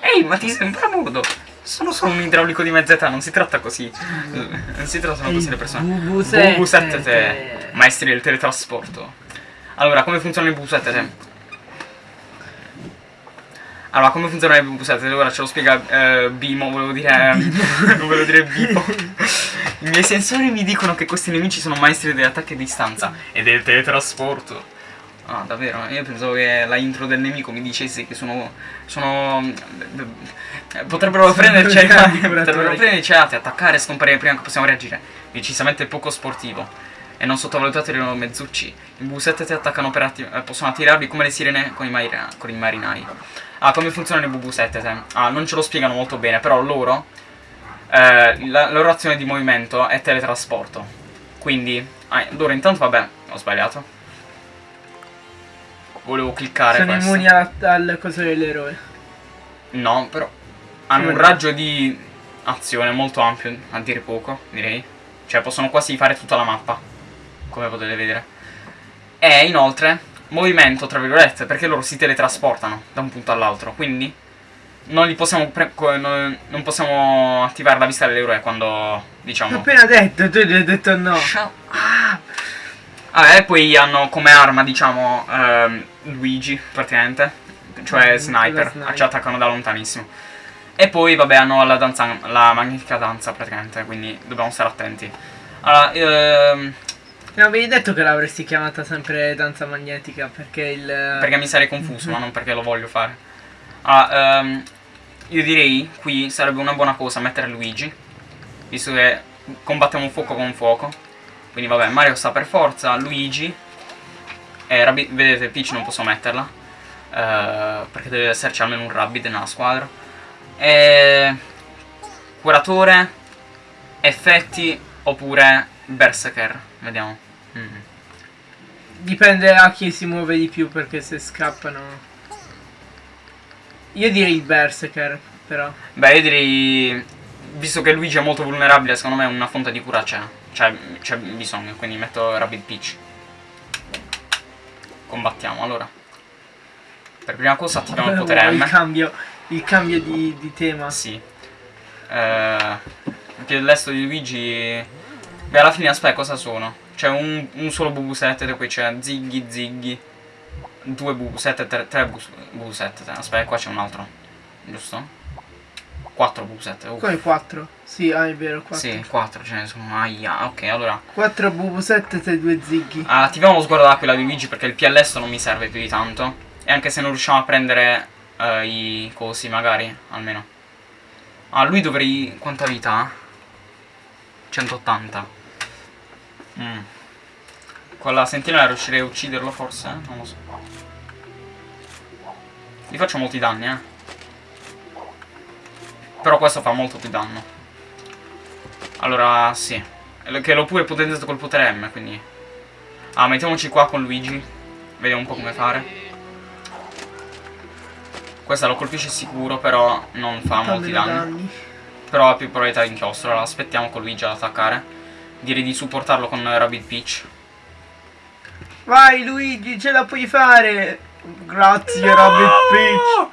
[SPEAKER 1] Ehi, ma ti sembra mudo? Sono solo un idraulico di mezza età, non si tratta così. Non si trattano così le persone.
[SPEAKER 2] Bubusette.
[SPEAKER 1] Bubusette, maestri del teletrasporto. Allora, come funzionano i bubusette? Allora, come funzionano i bubusette? Ora ce lo spiega eh, Bimo, volevo dire... non volevo dire Bimo. [laughs] I miei sensori mi dicono che questi nemici sono maestri degli attacchi a distanza e del teletrasporto. Ah, davvero? Io pensavo che la intro del nemico mi dicesse che sono... sono... eh, potrebbero prenderci ai
[SPEAKER 2] cani
[SPEAKER 1] potrebbero prenderci ai attaccare e scomparire prima che possiamo reagire. Decisamente poco sportivo. E non sottovalutate i loro mezzucci. I bubusette ti attaccano per atti- eh, possono attirarli come le sirene con i, marina- con i marinai. Ah, come funzionano i bubusette? Ah, non ce lo spiegano molto bene, però loro... eh, la loro azione di movimento è teletrasporto. Quindi... Ah, loro intanto, vabbè, ho sbagliato. Volevo cliccare
[SPEAKER 2] Sono immuni al, al coso dell'eroe.
[SPEAKER 1] No, però hanno un raggio di azione molto ampio, a dire poco, direi. Cioè possono quasi fare tutta la mappa, come potete vedere. E inoltre, movimento, tra virgolette, perché loro si teletrasportano da un punto all'altro, quindi non li possiamo non possiamo attivare la vista dell'eroe quando,
[SPEAKER 2] L'ho
[SPEAKER 1] diciamo...
[SPEAKER 2] appena detto, tu gli hai detto no.
[SPEAKER 1] Shut up. Ah, e poi hanno come arma, diciamo, ehm, Luigi, praticamente. Cioè
[SPEAKER 2] Mm,
[SPEAKER 1] sniper,
[SPEAKER 2] sniper.
[SPEAKER 1] ci attaccano da lontanissimo. E poi, vabbè, hanno la danza, la magnifica danza, praticamente, quindi dobbiamo stare attenti. Allora, ehm,
[SPEAKER 2] Mi avevi detto che l'avresti chiamata sempre danza magnetica perché il...
[SPEAKER 1] perché mi sarei confuso, ma non perché lo voglio fare. Allora, ehm, io direi, qui sarebbe una buona cosa mettere Luigi, visto che combattiamo fuoco con fuoco. Quindi vabbè, Mario sta per forza, Luigi e Rabbi- vedete Peach non posso metterla eh, perché deve esserci almeno un Rabbit nella squadra. E curatore, effetti oppure Berserker, vediamo. Mm.
[SPEAKER 2] Dipende a chi si muove di più perché se scappano... Io direi il Berserker, però.
[SPEAKER 1] Beh, io direi, visto che Luigi è molto vulnerabile, secondo me una fonte di cura c'è. Cioè, c'è bisogno, quindi metto Rabbit Peach. Combattiamo, allora. Per prima cosa attiviamo il potere
[SPEAKER 2] Wow, [laughs] il
[SPEAKER 1] M.
[SPEAKER 2] cambio, il cambio di, di tema.
[SPEAKER 1] Sì. Eh, il piede destro di Luigi... Beh, alla fine, aspetta, cosa sono? C'è un, un solo Bubusette, poi c'è Ziggy, Ziggy. Due Bubusette, tre, tre Bus- Bubusette. Aspetta, qua c'è un altro. Giusto? Quattro Bubusette. uff.
[SPEAKER 2] Come 4? Sì, ah, è vero, 4.
[SPEAKER 1] Sì, 4 ce ne sono. Aia, ok, allora.
[SPEAKER 2] 4 Bubusette e 2 Ziggy.
[SPEAKER 1] ah, Attiviamo lo sguardo d'aquila di Luigi perché il PLS non mi serve più di tanto. E anche se non riusciamo a prendere eh, i cosi, magari, almeno. Ah, lui dovrei... Quanta vita ha? 180. Mm. Con la sentinella riuscirei a ucciderlo forse? Non lo so. Gli faccio molti danni, eh. Però questo fa molto più danno. Allora, sì. Che l'ho pure potenziato col potere M, quindi... Ah, mettiamoci qua con Luigi. Vediamo un po' come fare. Questa lo colpisce sicuro, però non fa molti
[SPEAKER 2] Meno
[SPEAKER 1] danni. Però ha più probabilità di inchiostro. Allora aspettiamo con Luigi ad attaccare. Direi di supportarlo con Rabbit Peach.
[SPEAKER 2] Vai Luigi, ce la puoi fare! Grazie Rabbit Peach!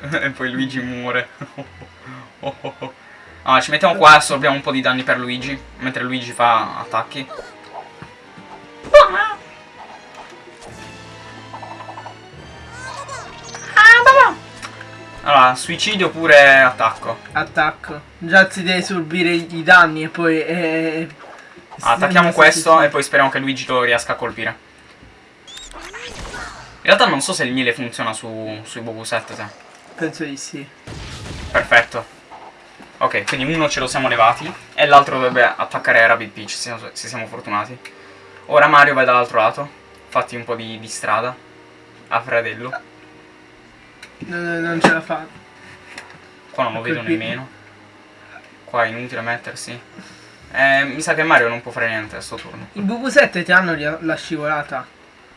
[SPEAKER 2] [laughs]
[SPEAKER 1] e poi Luigi muore. [laughs] Oh, oh, oh. Ah, ci mettiamo qua e assorbiamo un po' di danni per Luigi. Mentre Luigi fa attacchi. Allora, suicidio oppure attacco.
[SPEAKER 2] Attacco. Già si deve subire i danni e poi... Eh,
[SPEAKER 1] Attacchiamo
[SPEAKER 2] sì,
[SPEAKER 1] questo
[SPEAKER 2] sì,
[SPEAKER 1] e poi speriamo che Luigi lo riesca a colpire. In realtà non so se il miele funziona su, sui Bobusette. te.
[SPEAKER 2] Penso di sì.
[SPEAKER 1] Perfetto. Ok, quindi uno ce lo siamo levati e l'altro dovrebbe attaccare Rabbit Peach se, se siamo fortunati. Ora Mario vai dall'altro lato. Fatti un po' di, di strada. A fratello.
[SPEAKER 2] Non, non ce la fa.
[SPEAKER 1] Qua non lo vedo nemmeno. Qua è inutile mettersi. Eh, mi sa che Mario non può fare niente a sto turno.
[SPEAKER 2] I BB7 ti hanno la- la scivolata.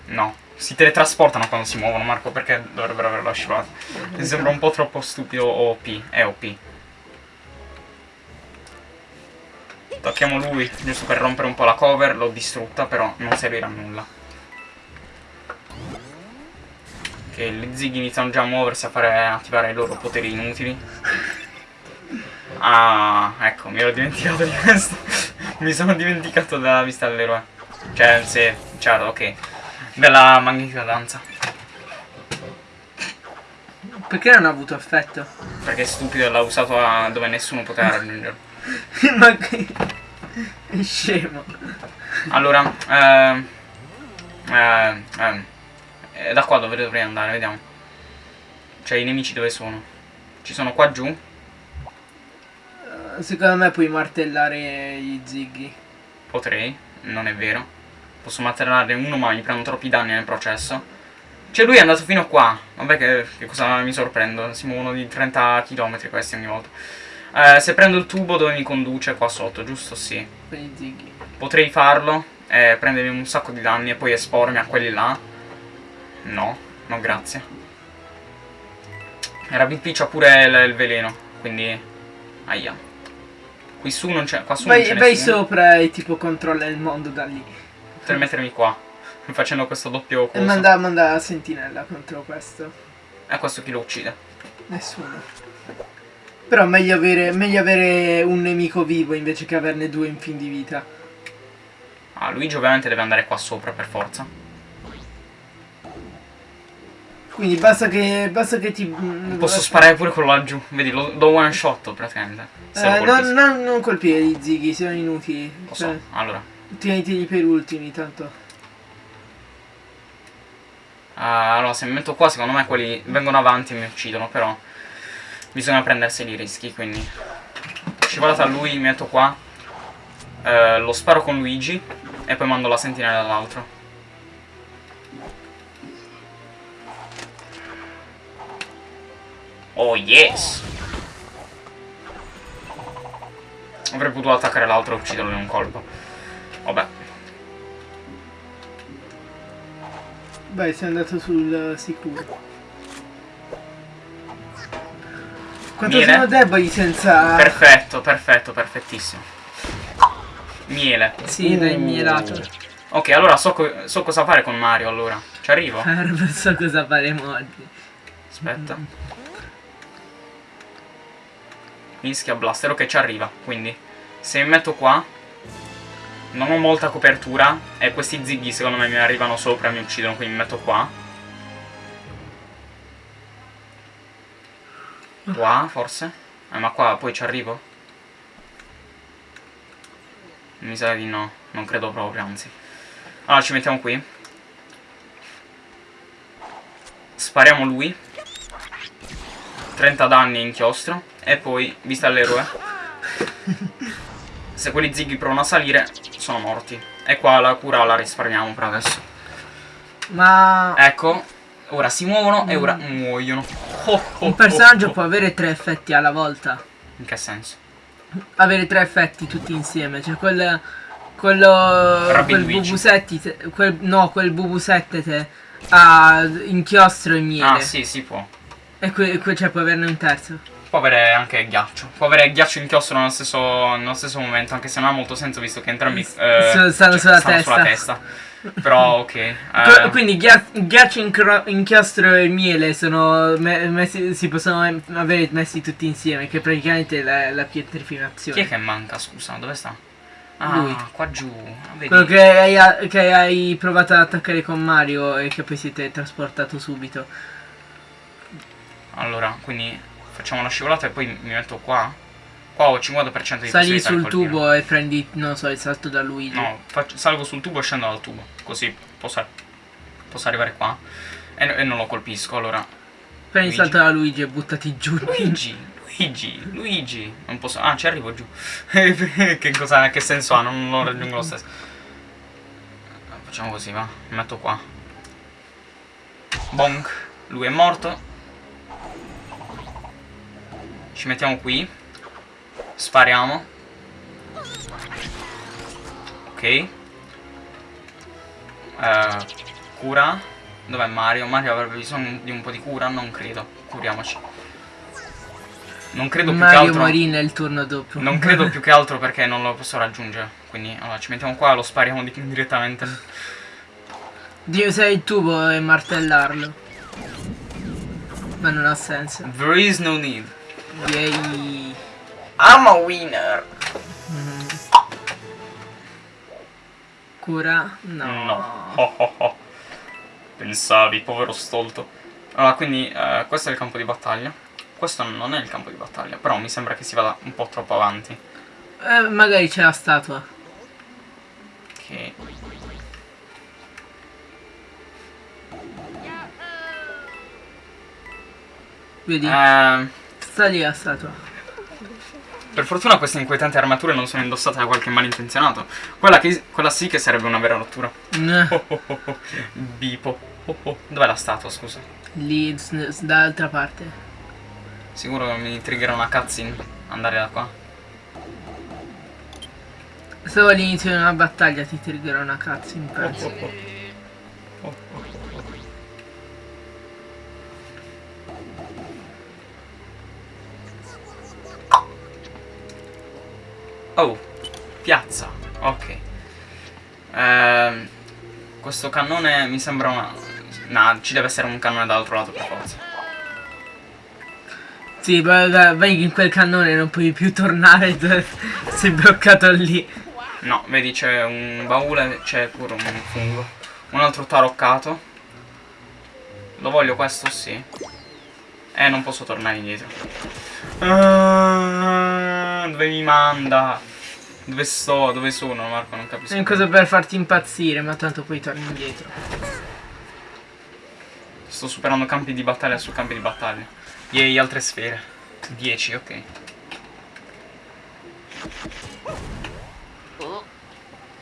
[SPEAKER 1] No, Si teletrasportano quando si muovono, Marco, perché dovrebbero averlo scivolata? Mi sembra un po' troppo stupido OP. È OP. Tocchiamo lui, giusto per rompere un po' la cover. L'ho distrutta, però non servirà a nulla. Che gli zighi iniziano già a muoversi, a fare attivare i loro poteri inutili. Ah, ecco, mi ero dimenticato di questo. [laughs] mi sono dimenticato della vista dell'eroe. Cioè, sì, certo, ok. Della magnifica danza.
[SPEAKER 2] Perché non ha avuto effetto?
[SPEAKER 1] Perché è stupido e l'ha usato dove nessuno poteva raggiungerlo. [laughs]
[SPEAKER 2] Ma che... È scemo.
[SPEAKER 1] Allora, ehm, ehm, ehm, eh, da qua dove dovrei andare, vediamo. Cioè, i nemici dove sono? Ci sono qua giù?
[SPEAKER 2] Eh, Secondo me puoi martellare gli zighi.
[SPEAKER 1] Potrei, non è vero. Posso martellare uno ma mi prendo troppi danni nel processo. Cioè lui è andato fino qua. Vabbè che, che cosa mi sorprendo. Si muovono di 30 km questi ogni volta. Eh, se prendo il tubo dove mi conduce qua sotto, giusto? Sì. Potrei farlo e prendermi un sacco di danni e poi espormi a quelli là. No, no grazie. Rabbit P c'ha pure il, il veleno, quindi... Aia. Qui su non c'è... Qua su non
[SPEAKER 2] Vai,
[SPEAKER 1] c'è
[SPEAKER 2] vai
[SPEAKER 1] nessuno.
[SPEAKER 2] sopra e tipo controlla il mondo da lì.
[SPEAKER 1] Potrei mettermi qua. [laughs] Facendo questo doppio
[SPEAKER 2] E
[SPEAKER 1] coso.
[SPEAKER 2] manda, manda la sentinella contro questo.
[SPEAKER 1] E questo chi lo uccide?
[SPEAKER 2] Nessuno. Però meglio avere, meglio avere un nemico vivo invece che averne due in fin di vita.
[SPEAKER 1] Ah, Luigi ovviamente deve andare qua sopra per forza.
[SPEAKER 2] Quindi basta che, basta che ti...
[SPEAKER 1] Posso sparare pure quello laggiù. Vedi, lo, lo one shot praticamente.
[SPEAKER 2] Eh, no, no, non colpire gli zighi, sono inutili.
[SPEAKER 1] Lo so. Allora.
[SPEAKER 2] tieniteli per ultimi, tanto.
[SPEAKER 1] Ah, allora, se mi metto qua, secondo me quelli vengono avanti e mi uccidono, però bisogna prenderseli i rischi, quindi scivolata a lui, metto qua, eh, lo sparo con Luigi e poi mando la sentinella all'altro. Oh yes! Avrei potuto attaccare l'altro e ucciderlo in un colpo. Vabbè.
[SPEAKER 2] Vai, sei andato sul sicuro. Quanto
[SPEAKER 1] Miele?
[SPEAKER 2] sono deboli senza...
[SPEAKER 1] Perfetto, perfetto, perfettissimo. Miele.
[SPEAKER 2] Sì, dai, mielato.
[SPEAKER 1] Ok, allora so, co- so cosa fare con Mario, allora. Ci arrivo?
[SPEAKER 2] Non so cosa faremo oggi.
[SPEAKER 1] Aspetta. Mischia blaster, ok, ci arriva. Quindi, se mi metto qua, non ho molta copertura e questi zighi secondo me mi arrivano sopra e mi uccidono, quindi mi metto qua. Qua, forse? Eh, ma qua poi ci arrivo? Mi sa di no, non credo proprio, anzi. Allora, ci mettiamo qui. Spariamo lui. 30 danni inchiostro. E poi, vista l'eroe. Se quelli zighi provano a salire, sono morti. E qua la cura la risparmiamo per adesso.
[SPEAKER 2] Ma...
[SPEAKER 1] Ecco, ora si muovono e ora muoiono. Oh, oh,
[SPEAKER 2] Un personaggio
[SPEAKER 1] oh,
[SPEAKER 2] può avere tre effetti alla volta.
[SPEAKER 1] In che senso?
[SPEAKER 2] Avere tre effetti tutti insieme. Cioè quel... Quello...
[SPEAKER 1] Rabbit
[SPEAKER 2] quel
[SPEAKER 1] Luigi.
[SPEAKER 2] bubu te, quel, No, quel bubu 7 te ha inchiostro e miele.
[SPEAKER 1] Ah, sì, si può.
[SPEAKER 2] E que, que- cioè puoi averne un terzo.
[SPEAKER 1] Può avere anche ghiaccio. Può avere ghiaccio e inchiostro nello stesso, nello stesso momento, anche se non ha molto senso visto che entrambi eh,
[SPEAKER 2] stanno sulla testa.
[SPEAKER 1] testa. Però ok. eh,
[SPEAKER 2] Quindi ghia- ghiaccio, incro- inchiostro e miele sono me- messi, si possono avere messi tutti insieme, che praticamente è la, la
[SPEAKER 1] chi
[SPEAKER 2] pietrificazione.
[SPEAKER 1] è che manca, scusa? Dove sta? Ah,
[SPEAKER 2] Lui.
[SPEAKER 1] qua giù. Ah, vedi?
[SPEAKER 2] Quello che hai, che hai provato ad attaccare con Mario e che poi siete trasportato subito.
[SPEAKER 1] Allora, quindi facciamo la scivolata e poi mi metto qua. Qua ho 50% di
[SPEAKER 2] Sali sul
[SPEAKER 1] colpire.
[SPEAKER 2] tubo e prendi, non so, il salto da Luigi.
[SPEAKER 1] No, faccio- salgo sul tubo e scendo dal tubo. Così posso, posso arrivare qua. E, e non lo colpisco, allora.
[SPEAKER 2] prendi il
[SPEAKER 1] Luigi.
[SPEAKER 2] salto da Luigi e buttati giù.
[SPEAKER 1] Luigi, Luigi, Luigi. Non posso. Ah, ci arrivo giù. [laughs] che cosa. Che senso ha? Non lo raggiungo lo stesso. Facciamo così, va. Mi metto qua. Bonk. Lui è morto. Ci mettiamo qui. Spariamo. Ok. Eh, cura. Dov'è Mario? Mario avrebbe bisogno di un po' di cura? Non credo. Curiamoci. Non credo più
[SPEAKER 2] Mario
[SPEAKER 1] che altro...
[SPEAKER 2] morì nel turno doppio.
[SPEAKER 1] Non credo più che altro perché non lo posso raggiungere. Quindi allora ci mettiamo qua e lo spariamo di- direttamente.
[SPEAKER 2] Devi usare il tubo e martellarlo. Ma non ha senso.
[SPEAKER 1] There is no need.
[SPEAKER 2] Direi...
[SPEAKER 1] I'm a winner.
[SPEAKER 2] mm. Cura? No.
[SPEAKER 1] No. Oh, oh, oh. Pensavi, povero stolto. Allora, quindi eh, questo è il campo di battaglia. Questo non è il campo di battaglia, però mi sembra che si vada un po' troppo avanti.
[SPEAKER 2] Eh, magari c'è la statua.
[SPEAKER 1] Ok.
[SPEAKER 2] Vedi?
[SPEAKER 1] Eh,
[SPEAKER 2] Sta lì la statua.
[SPEAKER 1] Per fortuna queste inquietanti armature non sono indossate da qualche malintenzionato. Quella, che- quella sì che sarebbe una vera rottura.
[SPEAKER 2] Mm,
[SPEAKER 1] Oh, oh, oh. Bipo. Oh, oh. Dov'è la statua, scusa?
[SPEAKER 2] Lì, dall'altra parte.
[SPEAKER 1] Sicuro che mi triggerà una cutscene andare da qua.
[SPEAKER 2] Solo all'inizio di una battaglia ti triggerà una cutscene, penso.
[SPEAKER 1] Oh, oh, oh, oh. Piazza, ok. Ehm, questo cannone mi sembra una... No, ci deve essere un cannone dall'altro lato per forza.
[SPEAKER 2] Sì, vai, in quel cannone non puoi più tornare, [laughs] sei bloccato lì.
[SPEAKER 1] No, vedi c'è un baule, c'è pure un fungo. Un altro taroccato. Lo voglio questo, sì. Eh, non posso tornare indietro. Ah, dove mi manda? Dove sto? Dove sono, Marco? Non capisco.
[SPEAKER 2] È una cosa per farti impazzire, ma tanto poi torni indietro.
[SPEAKER 1] Sto superando campi di battaglia su campi di battaglia. Yay, altre sfere. 10, ok.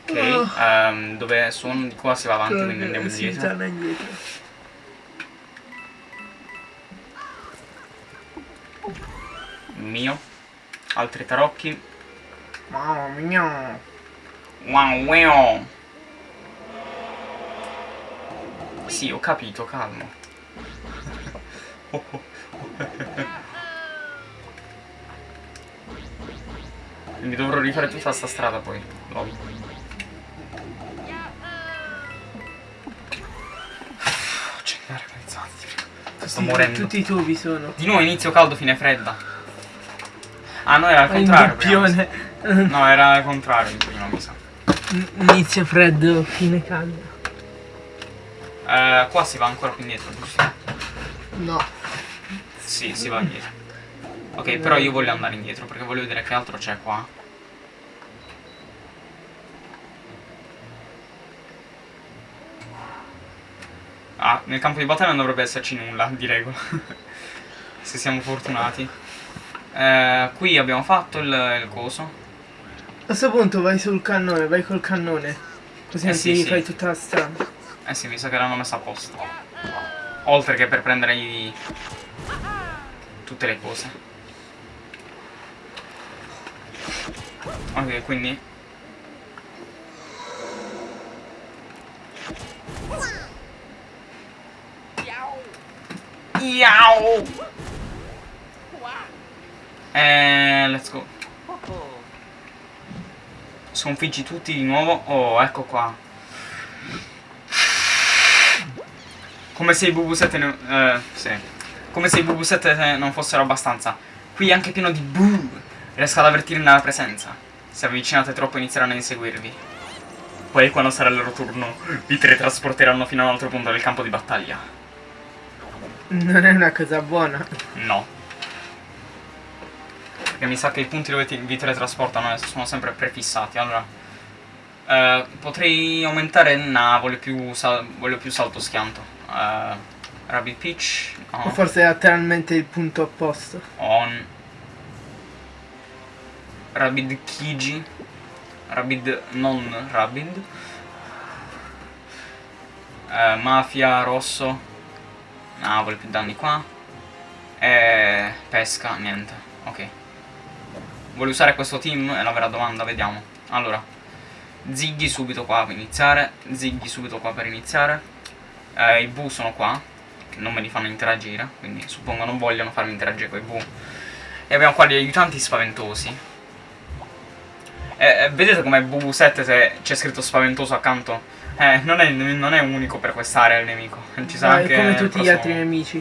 [SPEAKER 1] Ok, ehm, dove sono? Di qua si va avanti, quindi andiamo indietro.
[SPEAKER 2] torna indietro.
[SPEAKER 1] Mio. Altri tarocchi.
[SPEAKER 2] Mamma mia.
[SPEAKER 1] Wow, wow. Sì, ho capito, calmo. Quindi dovrò rifare tutta sta strada poi. Lol. Accendere organizzati. Sto morendo.
[SPEAKER 2] Tutti i tubi sono.
[SPEAKER 1] Di nuovo inizio caldo, fine fredda. Ah, no, era al contrario. prima, mi
[SPEAKER 2] doppione.
[SPEAKER 1] sa. No, era al contrario in prima, mi sa.
[SPEAKER 2] Inizio freddo, fine caldo.
[SPEAKER 1] Eh, qua si va ancora più indietro, giusto?
[SPEAKER 2] No.
[SPEAKER 1] Sì, si va indietro. Ok, però io voglio andare indietro perché voglio vedere che altro c'è qua. Ah, nel campo di battaglia non dovrebbe esserci nulla, di regola. [laughs] Se siamo fortunati. Eh, qui abbiamo fatto il, il coso.
[SPEAKER 2] A questo punto vai sul cannone, vai col cannone. Così
[SPEAKER 1] Eh
[SPEAKER 2] non
[SPEAKER 1] sì,
[SPEAKER 2] ti
[SPEAKER 1] sì.
[SPEAKER 2] fai tutta la strada.
[SPEAKER 1] Eh sì, mi sa che l'hanno messa apposta. Oltre che per prendere i... tutte le cose. Ok, quindi... Iau! Eh, let's go. Sconfiggi tutti di nuovo. Oh, ecco qua. Come se i BB7 ne- eh, sì. Come se i BB7 non fossero abbastanza. Qui è anche pieno di boo. Riesco ad avvertirne la presenza. Se avvicinate troppo inizieranno a inseguirvi. Poi quando sarà il loro turno vi teletrasporteranno fino a un altro punto del campo di battaglia.
[SPEAKER 2] Non è una cosa buona.
[SPEAKER 1] No. Perché mi sa che i punti dove ti- vi teletrasportano adesso sono sempre prefissati. Allora. eh, potrei aumentare. No, voglio più, sal- voglio più salto schianto. Eh, Rabbit Peach. no.
[SPEAKER 2] O forse è letteralmente il punto opposto.
[SPEAKER 1] On. Rabid Kiji. Rabid non Rabid. Eh, Mafia rosso. No, vuole più danni qua. E pesca, niente. Ok. Vuole usare questo team? È la vera domanda, vediamo. Allora. Ziggy subito qua per iniziare. Ziggy subito qua per iniziare. Eh, I Bu sono qua, che non me li fanno interagire, quindi suppongo non vogliono farmi interagire con i Bu. E abbiamo qua gli aiutanti spaventosi. Eh, eh, vedete com'è BB7 se c'è scritto spaventoso accanto? Eh, non è, non è unico per quest'area il nemico. Ci sarà
[SPEAKER 2] Eh,
[SPEAKER 1] anche
[SPEAKER 2] come tutti gli
[SPEAKER 1] prossimo-
[SPEAKER 2] altri nemici.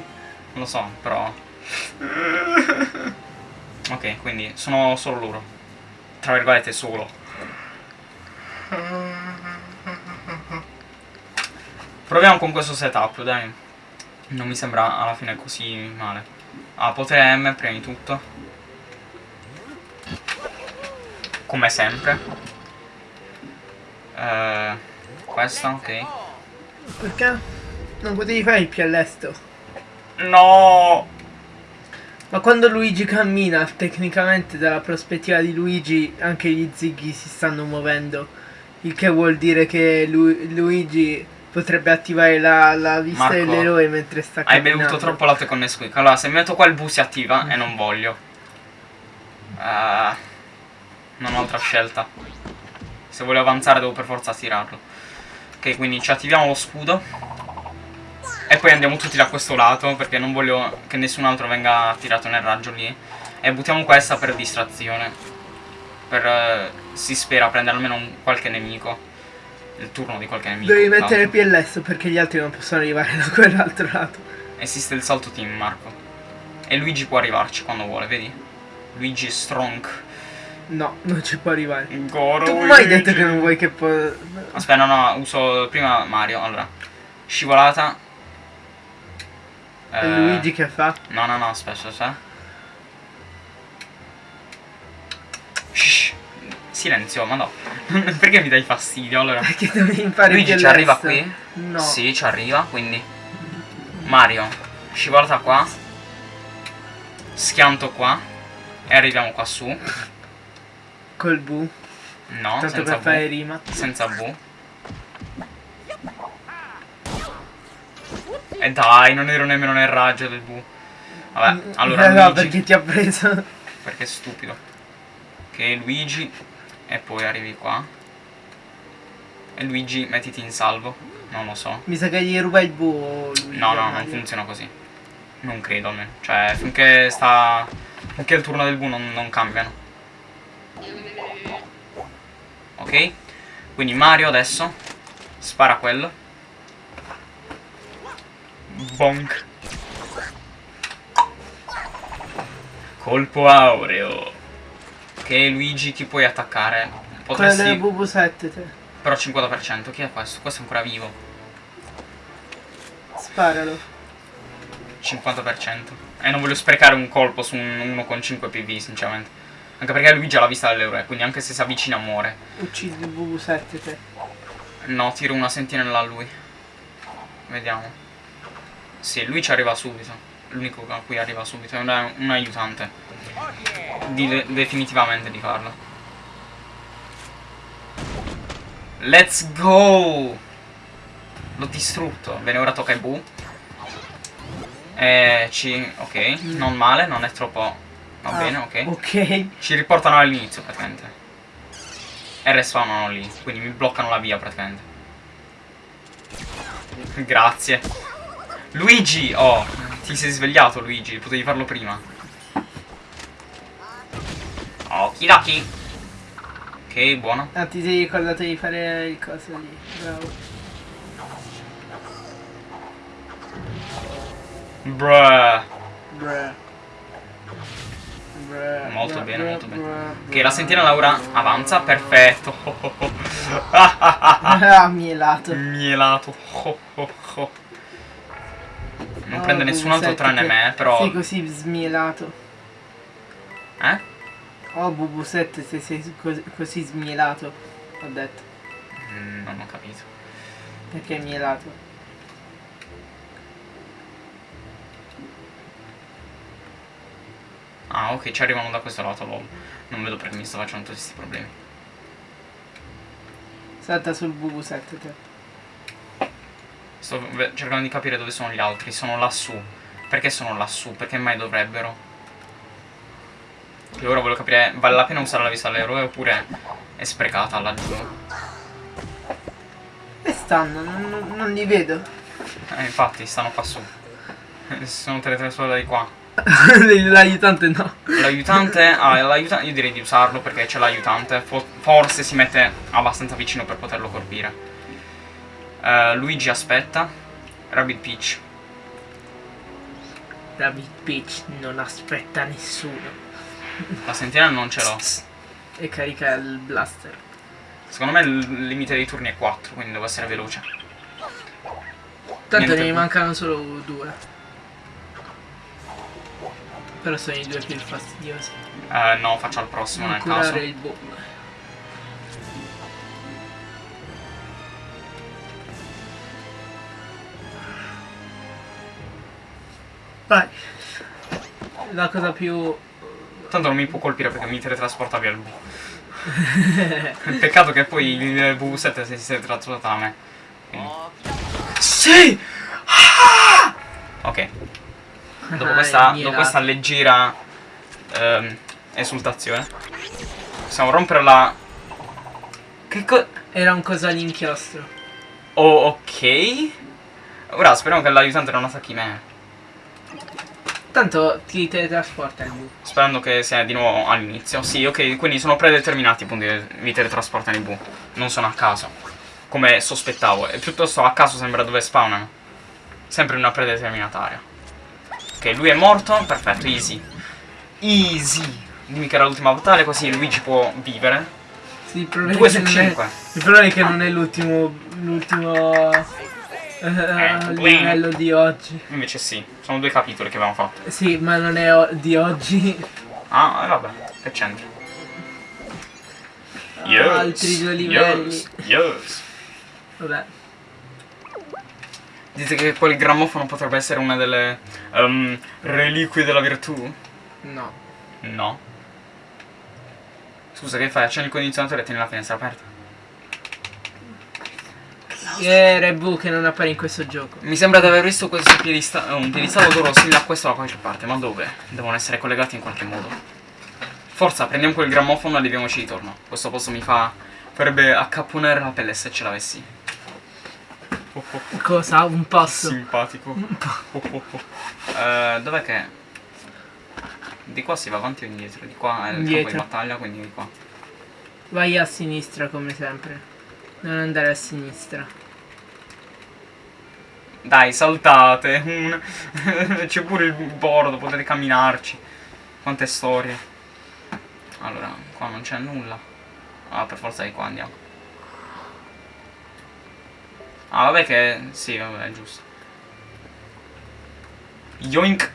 [SPEAKER 1] Lo so, però... [laughs] ok, quindi sono solo loro. Tra virgolette solo. Proviamo con questo setup, dai. Non mi sembra alla fine così male. Ah, potere M prima di tutto. Come sempre. Eh, questa, ok.
[SPEAKER 2] Perché? Non potevi fare il più all'esto.
[SPEAKER 1] No!
[SPEAKER 2] Ma quando Luigi cammina, tecnicamente dalla prospettiva di Luigi anche gli zighi si stanno muovendo. Il che vuol dire che Lu- Luigi potrebbe attivare la, la vista
[SPEAKER 1] Marco,
[SPEAKER 2] dell'eroe mentre sta
[SPEAKER 1] Hai
[SPEAKER 2] camminando.
[SPEAKER 1] bevuto troppo latte con Nesquik. Allora, se metto qua il bu si attiva e non voglio. Eh, non ho altra scelta. Se voglio avanzare devo per forza tirarlo. Ok, quindi ci attiviamo lo scudo. E poi andiamo tutti da questo lato perché non voglio che nessun altro venga tirato nel raggio lì. E buttiamo questa per distrazione. Per, eh, si spera, prendere almeno un- qualche nemico. Il turno di qualche nemico.
[SPEAKER 2] Devi mettere il. PLS perché gli altri non possono arrivare da quell'altro lato.
[SPEAKER 1] Esiste il salto team, Marco. E Luigi può arrivarci quando vuole, vedi? Luigi è strong.
[SPEAKER 2] No, non ci può arrivare.
[SPEAKER 1] Goro
[SPEAKER 2] Tu mai
[SPEAKER 1] Luigi.
[SPEAKER 2] detto che non vuoi che può...
[SPEAKER 1] Aspetta, no, no, uso prima Mario. Allora, scivolata.
[SPEAKER 2] È
[SPEAKER 1] Eh,
[SPEAKER 2] Luigi che fa?
[SPEAKER 1] No, no, no, aspetta, aspetta. Shh. Silenzio, ma no. [laughs] Perché mi dai fastidio? Allora,
[SPEAKER 2] Perché devi imparare
[SPEAKER 1] Luigi ci arriva qui?
[SPEAKER 2] No.
[SPEAKER 1] Sì, ci arriva, quindi. Mario, scivolata qua. Schianto qua. E arriviamo qua su.
[SPEAKER 2] Col bu.
[SPEAKER 1] No,
[SPEAKER 2] Tanto
[SPEAKER 1] senza
[SPEAKER 2] per fare
[SPEAKER 1] V.
[SPEAKER 2] rima.
[SPEAKER 1] Senza V. E dai, non ero nemmeno nel raggio del V. Vabbè, allora
[SPEAKER 2] Eh, no,
[SPEAKER 1] Luigi,
[SPEAKER 2] perché ti ha preso.
[SPEAKER 1] perché è stupido. Ok, Luigi. E poi arrivi qua. E Luigi, mettiti in salvo. Non lo so.
[SPEAKER 2] Mi sa che gli ruba il bu. Luigi,
[SPEAKER 1] No, no,
[SPEAKER 2] a
[SPEAKER 1] non funziona così. Non credo almeno. Cioè, finché sta. Finché il turno del V non, non cambiano. Ok? Quindi Mario adesso spara quello. Bonk. Colpo aureo. Ok, Luigi, chi puoi attaccare?
[SPEAKER 2] Quello del
[SPEAKER 1] Potresti.
[SPEAKER 2] BB7 te.
[SPEAKER 1] Però 50%. Chi è questo? Questo è ancora vivo.
[SPEAKER 2] Sparalo.
[SPEAKER 1] 50%. E non voglio sprecare un colpo su un uno con 5 PV, sinceramente. Anche perché Luigi ha la vista dell'eroe, quindi anche se si avvicina muore.
[SPEAKER 2] Uccidi il BB7 te.
[SPEAKER 1] No, tiro una sentinella a lui. Vediamo. Sì, lui ci arriva subito. L'unico a cui arriva subito. È un, un aiutante. Di- definitivamente di farlo. Let's go! L'ho distrutto. Bene, ora tocca ai Bu. E ci... ok, non male, non è troppo... Va
[SPEAKER 2] Ah,
[SPEAKER 1] bene, ok.
[SPEAKER 2] Ok.
[SPEAKER 1] Ci riportano all'inizio praticamente. E respawnano lì, quindi mi bloccano la via praticamente. Grazie. Luigi! Oh, ti sei svegliato Luigi, potevi farlo prima. Okidoki. Ok, buono.
[SPEAKER 2] Ah, ti sei ricordato di fare il coso lì. Bravo.
[SPEAKER 1] Bruh.
[SPEAKER 2] Bruh. Bruh,
[SPEAKER 1] Molto bene, molto bene. Ok, la sentinella ora avanza, perfetto. [laughs] [laughs]
[SPEAKER 2] Ah, mielato.
[SPEAKER 1] Mielato. Oh, oh, oh. Non
[SPEAKER 2] Oh,
[SPEAKER 1] prende nessun altro
[SPEAKER 2] BB7
[SPEAKER 1] tranne
[SPEAKER 2] che
[SPEAKER 1] me, però...
[SPEAKER 2] Sei così smielato.
[SPEAKER 1] Eh?
[SPEAKER 2] Oh, BB7 se sei così, così smielato. Ho detto.
[SPEAKER 1] Mm, non ho capito.
[SPEAKER 2] Perché è mielato?
[SPEAKER 1] Ah, ok, ci arrivano da questo lato, lol. Non vedo perché mi sto facendo tutti questi problemi.
[SPEAKER 2] Salta sul BB7 te.
[SPEAKER 1] Sto cercando di capire dove sono gli altri. Sono lassù. Perché sono lassù? Perché mai dovrebbero? E ora voglio capire, vale la pena usare la vista dell'eroe oppure è sprecata laggiù?
[SPEAKER 2] E stanno, non, non- li vedo.
[SPEAKER 1] Eh, infatti, stanno qua su. Eh, sono teletrasportati qua. [laughs]
[SPEAKER 2] L'aiutante no.
[SPEAKER 1] L'aiutante, ah, l'aiutante, io direi di usarlo perché c'è l'aiutante. Fo- forse si mette abbastanza vicino per poterlo colpire. Eh, Luigi aspetta. Rabbit Peach.
[SPEAKER 2] David Peach non aspetta nessuno.
[SPEAKER 1] La sentinella non ce l'ho.
[SPEAKER 2] E carica il blaster.
[SPEAKER 1] Secondo me il limite dei turni è 4, quindi devo essere veloce.
[SPEAKER 2] Tanto
[SPEAKER 1] Niente.
[SPEAKER 2] ne mancano solo due. Però sono i due più fastidiosi.
[SPEAKER 1] Eh, no, faccio al prossimo
[SPEAKER 2] Non
[SPEAKER 1] nel caso.
[SPEAKER 2] il boom. Vai. La cosa più...
[SPEAKER 1] Tanto non mi può colpire perché mi teletrasporta via il [laughs] bu. [laughs] Peccato che poi il V7 si sia teletrasportato a me. Quindi- Sì! Ah! Ok, dopo questa, dopo questa leggera ehm, esultazione, possiamo rompere la... Che co...
[SPEAKER 2] Era un cosa all'inchiostro.
[SPEAKER 1] Oh, ok. Ora speriamo che l'aiutante non attacchi me.
[SPEAKER 2] Tanto ti teletrasporta il bu.
[SPEAKER 1] Sperando che sia di nuovo all'inizio. Sì, ok, quindi sono predeterminati i punti che mi teletrasportano i bu. Non sono a caso. Come sospettavo. E piuttosto a caso sembra dove spawnano. Sempre in una predeterminata area. Ok, lui è morto. Perfetto, easy. Easy. Dimmi che era l'ultima battaglia, così Luigi può vivere.
[SPEAKER 2] Sì, il problema
[SPEAKER 1] 2
[SPEAKER 2] è
[SPEAKER 1] su
[SPEAKER 2] che non è-
[SPEAKER 1] 5.
[SPEAKER 2] Il problema è che non è l'ultimo. l'ultimo. Eh, livello di oggi.
[SPEAKER 1] Invece sì, sono due capitoli che abbiamo fatto.
[SPEAKER 2] Sì, ma non è di oggi.
[SPEAKER 1] Ah, eh, vabbè, che c'entra?
[SPEAKER 2] Altri due livelli.
[SPEAKER 1] Yes, yes.
[SPEAKER 2] Vabbè.
[SPEAKER 1] Dite che quel grammofono potrebbe essere una delle ehm, reliquie della virtù?
[SPEAKER 2] No.
[SPEAKER 1] No. Scusa, che fai? Accendi il condizionatore e tieni la finestra aperta.
[SPEAKER 2] E Rebu che non appare in questo gioco.
[SPEAKER 1] Mi sembra di aver visto questo piedista- eh, un piedistallo d'oro simile a questo da qualche parte, ma dove? Devono essere collegati in qualche modo. Forza, prendiamo quel grammofono e leviamoci di torno. Questo posto mi fa... farebbe accapponare la pelle se ce l'avessi. Oh, oh, oh,
[SPEAKER 2] Cosa? Un passo.
[SPEAKER 1] simpatico. Oh, oh, oh. Eh, dov'è che... Di qua si va avanti o indietro? Di qua è il campo di
[SPEAKER 2] Indietro.
[SPEAKER 1] battaglia, quindi di qua.
[SPEAKER 2] Vai a sinistra come sempre. Non andare a sinistra.
[SPEAKER 1] Dai, saltate. [laughs] C'è pure il bordo, potete camminarci. Quante storie. Allora, qua non c'è nulla. Ah, per forza di qua andiamo. Ah, vabbè che... Sì, vabbè, è giusto. Yoink!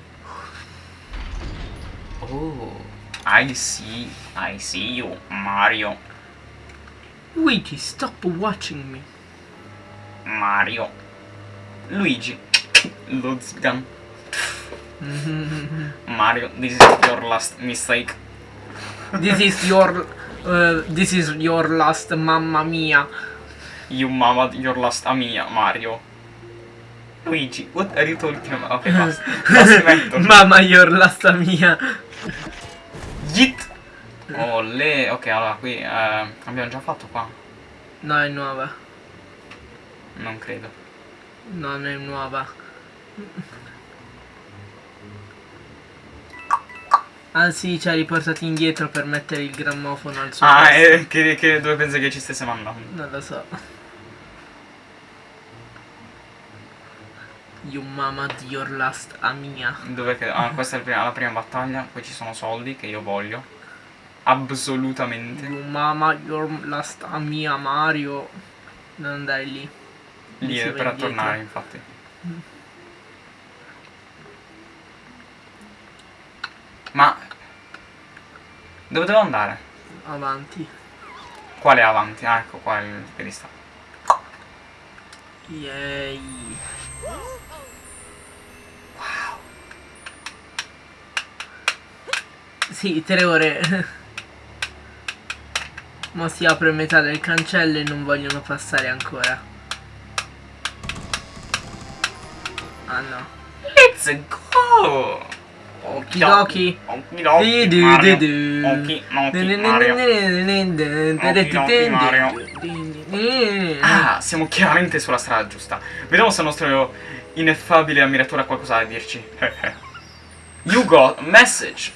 [SPEAKER 1] Oh, I see, I see you, Mario.
[SPEAKER 2] Luigi, stop watching me.
[SPEAKER 1] Mario. Luigi. Luzgan. [laughs] Mario, this is your last mistake.
[SPEAKER 2] This is your. uh, this is your last mamma mia.
[SPEAKER 1] You mama, your last Amiya, Mario. Luigi, what are you talking about? [laughs] Ok, basta. Smetto.
[SPEAKER 2] mamma your last mia.
[SPEAKER 1] Git! Olè, ok, allora qui eh, abbiamo già fatto qua.
[SPEAKER 2] No, è nuova.
[SPEAKER 1] Non credo.
[SPEAKER 2] Non è nuova. Anzi, ci ha riportati indietro per mettere il grammofono al suo
[SPEAKER 1] Ah, eh, che, che dove pensi che ci stesse mandando?
[SPEAKER 2] Non lo so. You mama di your last amia.
[SPEAKER 1] Dove che... Ah, questa è la prima, la prima battaglia. Poi ci sono soldi che io voglio. Assolutamente.
[SPEAKER 2] You mama your last amia Mario. Non andare lì.
[SPEAKER 1] Lì
[SPEAKER 2] Si
[SPEAKER 1] è per
[SPEAKER 2] indietro.
[SPEAKER 1] tornare, infatti. Ma... Dove devo andare?
[SPEAKER 2] Avanti.
[SPEAKER 1] Quale avanti? Ah, ecco qua il pedestallo.
[SPEAKER 2] Yay. Sì, tre ore. [laughs] Ma si apre metà del cancello e non vogliono passare ancora. Ah no.
[SPEAKER 1] Let's go!
[SPEAKER 2] Okidoki.
[SPEAKER 1] Okidoki, Mario. Okidoki, Mario. Ah, siamo chiaramente sulla strada giusta. Vediamo se il nostro ineffabile ammiratore ha qualcosa da dirci. you got a message.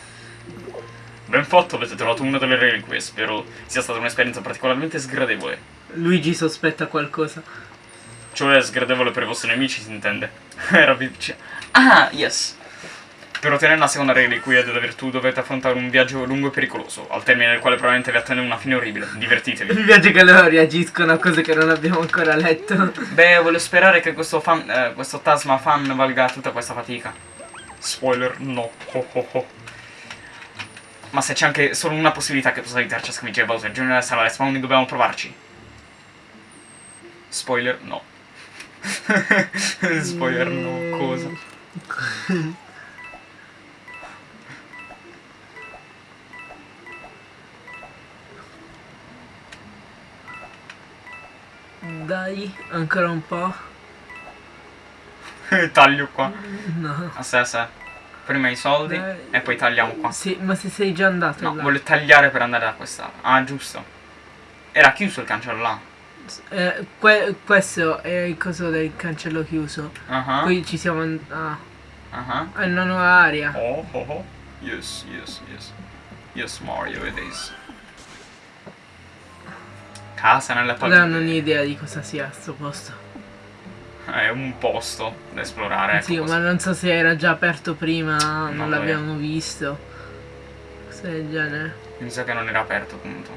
[SPEAKER 1] Ben fatto, avete trovato una delle reliquie. Spero sia stata un'esperienza particolarmente sgradevole.
[SPEAKER 2] Luigi sospetta qualcosa.
[SPEAKER 1] Cioè, sgradevole per i vostri nemici, si intende. [laughs] Era vicino. Ah, yes. Per ottenere la seconda reliquia della virtù dovete affrontare un viaggio lungo e pericoloso, al termine del quale probabilmente vi attende una fine orribile. Divertitevi. [laughs]
[SPEAKER 2] Mi piace che loro reagiscono a cose che non abbiamo ancora letto.
[SPEAKER 1] Beh, voglio sperare che questo fan, eh, questo Tasma fan valga tutta questa fatica. Spoiler, no. Ho, ho, ho. Ma se c'è anche solo una possibilità che possa aiutarci a sconfiggere Bowser Jr. sarà respawn dobbiamo provarci. Spoiler, no. [laughs] Spoiler, no. Cosa?
[SPEAKER 2] Dai, ancora un po'. [laughs]
[SPEAKER 1] Taglio qua.
[SPEAKER 2] No.
[SPEAKER 1] Aspetta, aspetta. Prima i soldi
[SPEAKER 2] Dai.
[SPEAKER 1] e poi tagliamo qua.
[SPEAKER 2] Sì, ma se sei già andato
[SPEAKER 1] No,
[SPEAKER 2] là.
[SPEAKER 1] voglio tagliare per andare da questa. Ah, giusto. Era chiuso il cancello là.
[SPEAKER 2] Eh, que- questo è il coso del cancello chiuso.
[SPEAKER 1] Ah,
[SPEAKER 2] Qui ci siamo... Ah,
[SPEAKER 1] ah.
[SPEAKER 2] è una nuova area.
[SPEAKER 1] Oh, oh, oh. Yes, yes, yes. Yes, Mario, it is. Casa nella palme.
[SPEAKER 2] non ho idea di cosa sia sto posto. [laughs]
[SPEAKER 1] È un posto da esplorare.
[SPEAKER 2] sì,
[SPEAKER 1] ecco,
[SPEAKER 2] ma non so se era già aperto prima, non,
[SPEAKER 1] Non
[SPEAKER 2] l'abbiamo visto. Cosa del genere.
[SPEAKER 1] Mi sa che non era aperto appunto.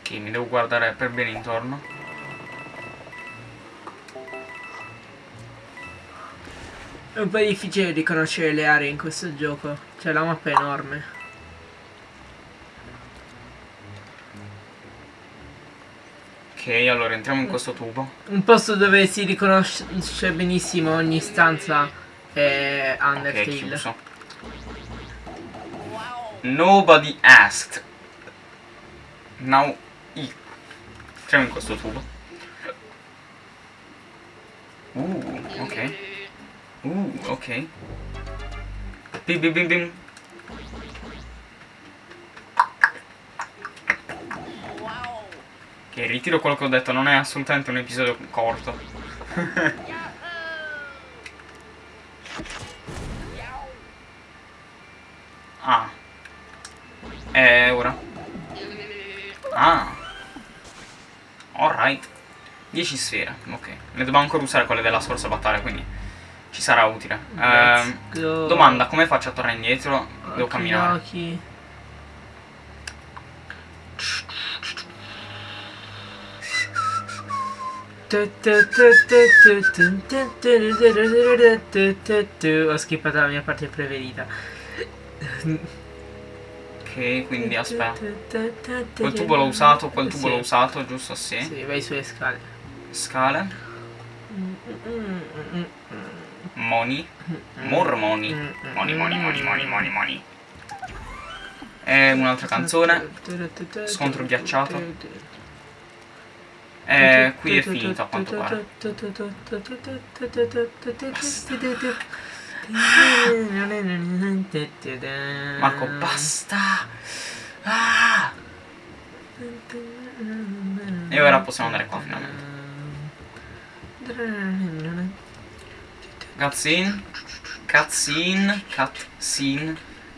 [SPEAKER 1] Ok, mi devo guardare per bene intorno.
[SPEAKER 2] È un po' difficile riconoscere le aree in questo gioco. Cioè la mappa è enorme.
[SPEAKER 1] Ok, allora entriamo in questo tubo.
[SPEAKER 2] Un posto dove si riconosce benissimo ogni stanza è Undertale.
[SPEAKER 1] chiuso. Nobody asked. Now eat. Entriamo in questo tubo. Uh, ok. Uh, ok. Bim bim bim bim. Ok, ritiro quello che ho detto, non è assolutamente un episodio corto. [laughs] ah. E ora? Ah. Alright. 10 sfere, ok. Ne dobbiamo ancora usare quelle della scorsa battaglia, quindi ci sarà utile.
[SPEAKER 2] Go.
[SPEAKER 1] domanda, come faccio a tornare indietro? Devo camminare.
[SPEAKER 2] Ho skippato la mia parte preferita.
[SPEAKER 1] Ok, quindi aspetta. Quel tubo l'ho usato, quel tubo l'ho usato, giusto? Sì.
[SPEAKER 2] Sì, vai sulle scale.
[SPEAKER 1] Scale. Money. More money. Money, money, money, money, money, money. E un'altra canzone. Scontro ghiacciato. E qui è finito a quanto pare. Marco, basta! Ah! E ora possiamo andare qua finalmente. Cutscene. Cutscene. Cutscene.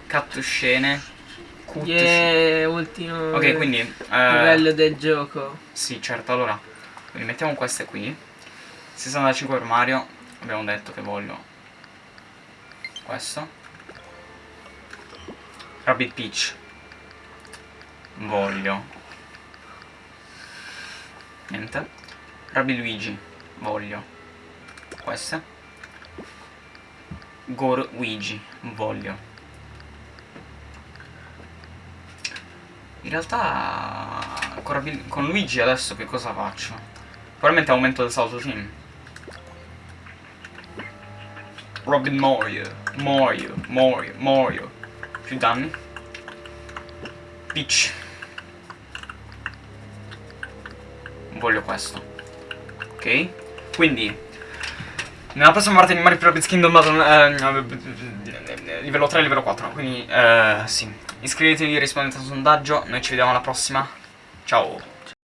[SPEAKER 1] Cutscene. Cut
[SPEAKER 2] Yeah, ultimo
[SPEAKER 1] Ok, quindi... eh,
[SPEAKER 2] livello del gioco.
[SPEAKER 1] Sì, certo, allora. Quindi mettiamo queste qui. 65 per Mario. Abbiamo detto che voglio. Questo. Rabbit Peach. Voglio. Niente. Rabbit Luigi. Voglio. Queste. Gore Luigi. Voglio. In realtà con, Luigi adesso che cosa faccio? Probabilmente aumento il salto team. Robin Mario, Mario, Mario, Mario. Più danni. Peach. Voglio questo. Ok? Quindi nella prossima parte di Mario Rabbids Kingdom Battle eh, livello 3 e livello 4. Quindi eh, sì. Iscrivetevi, rispondete al sondaggio. Noi ci vediamo alla prossima. Ciao.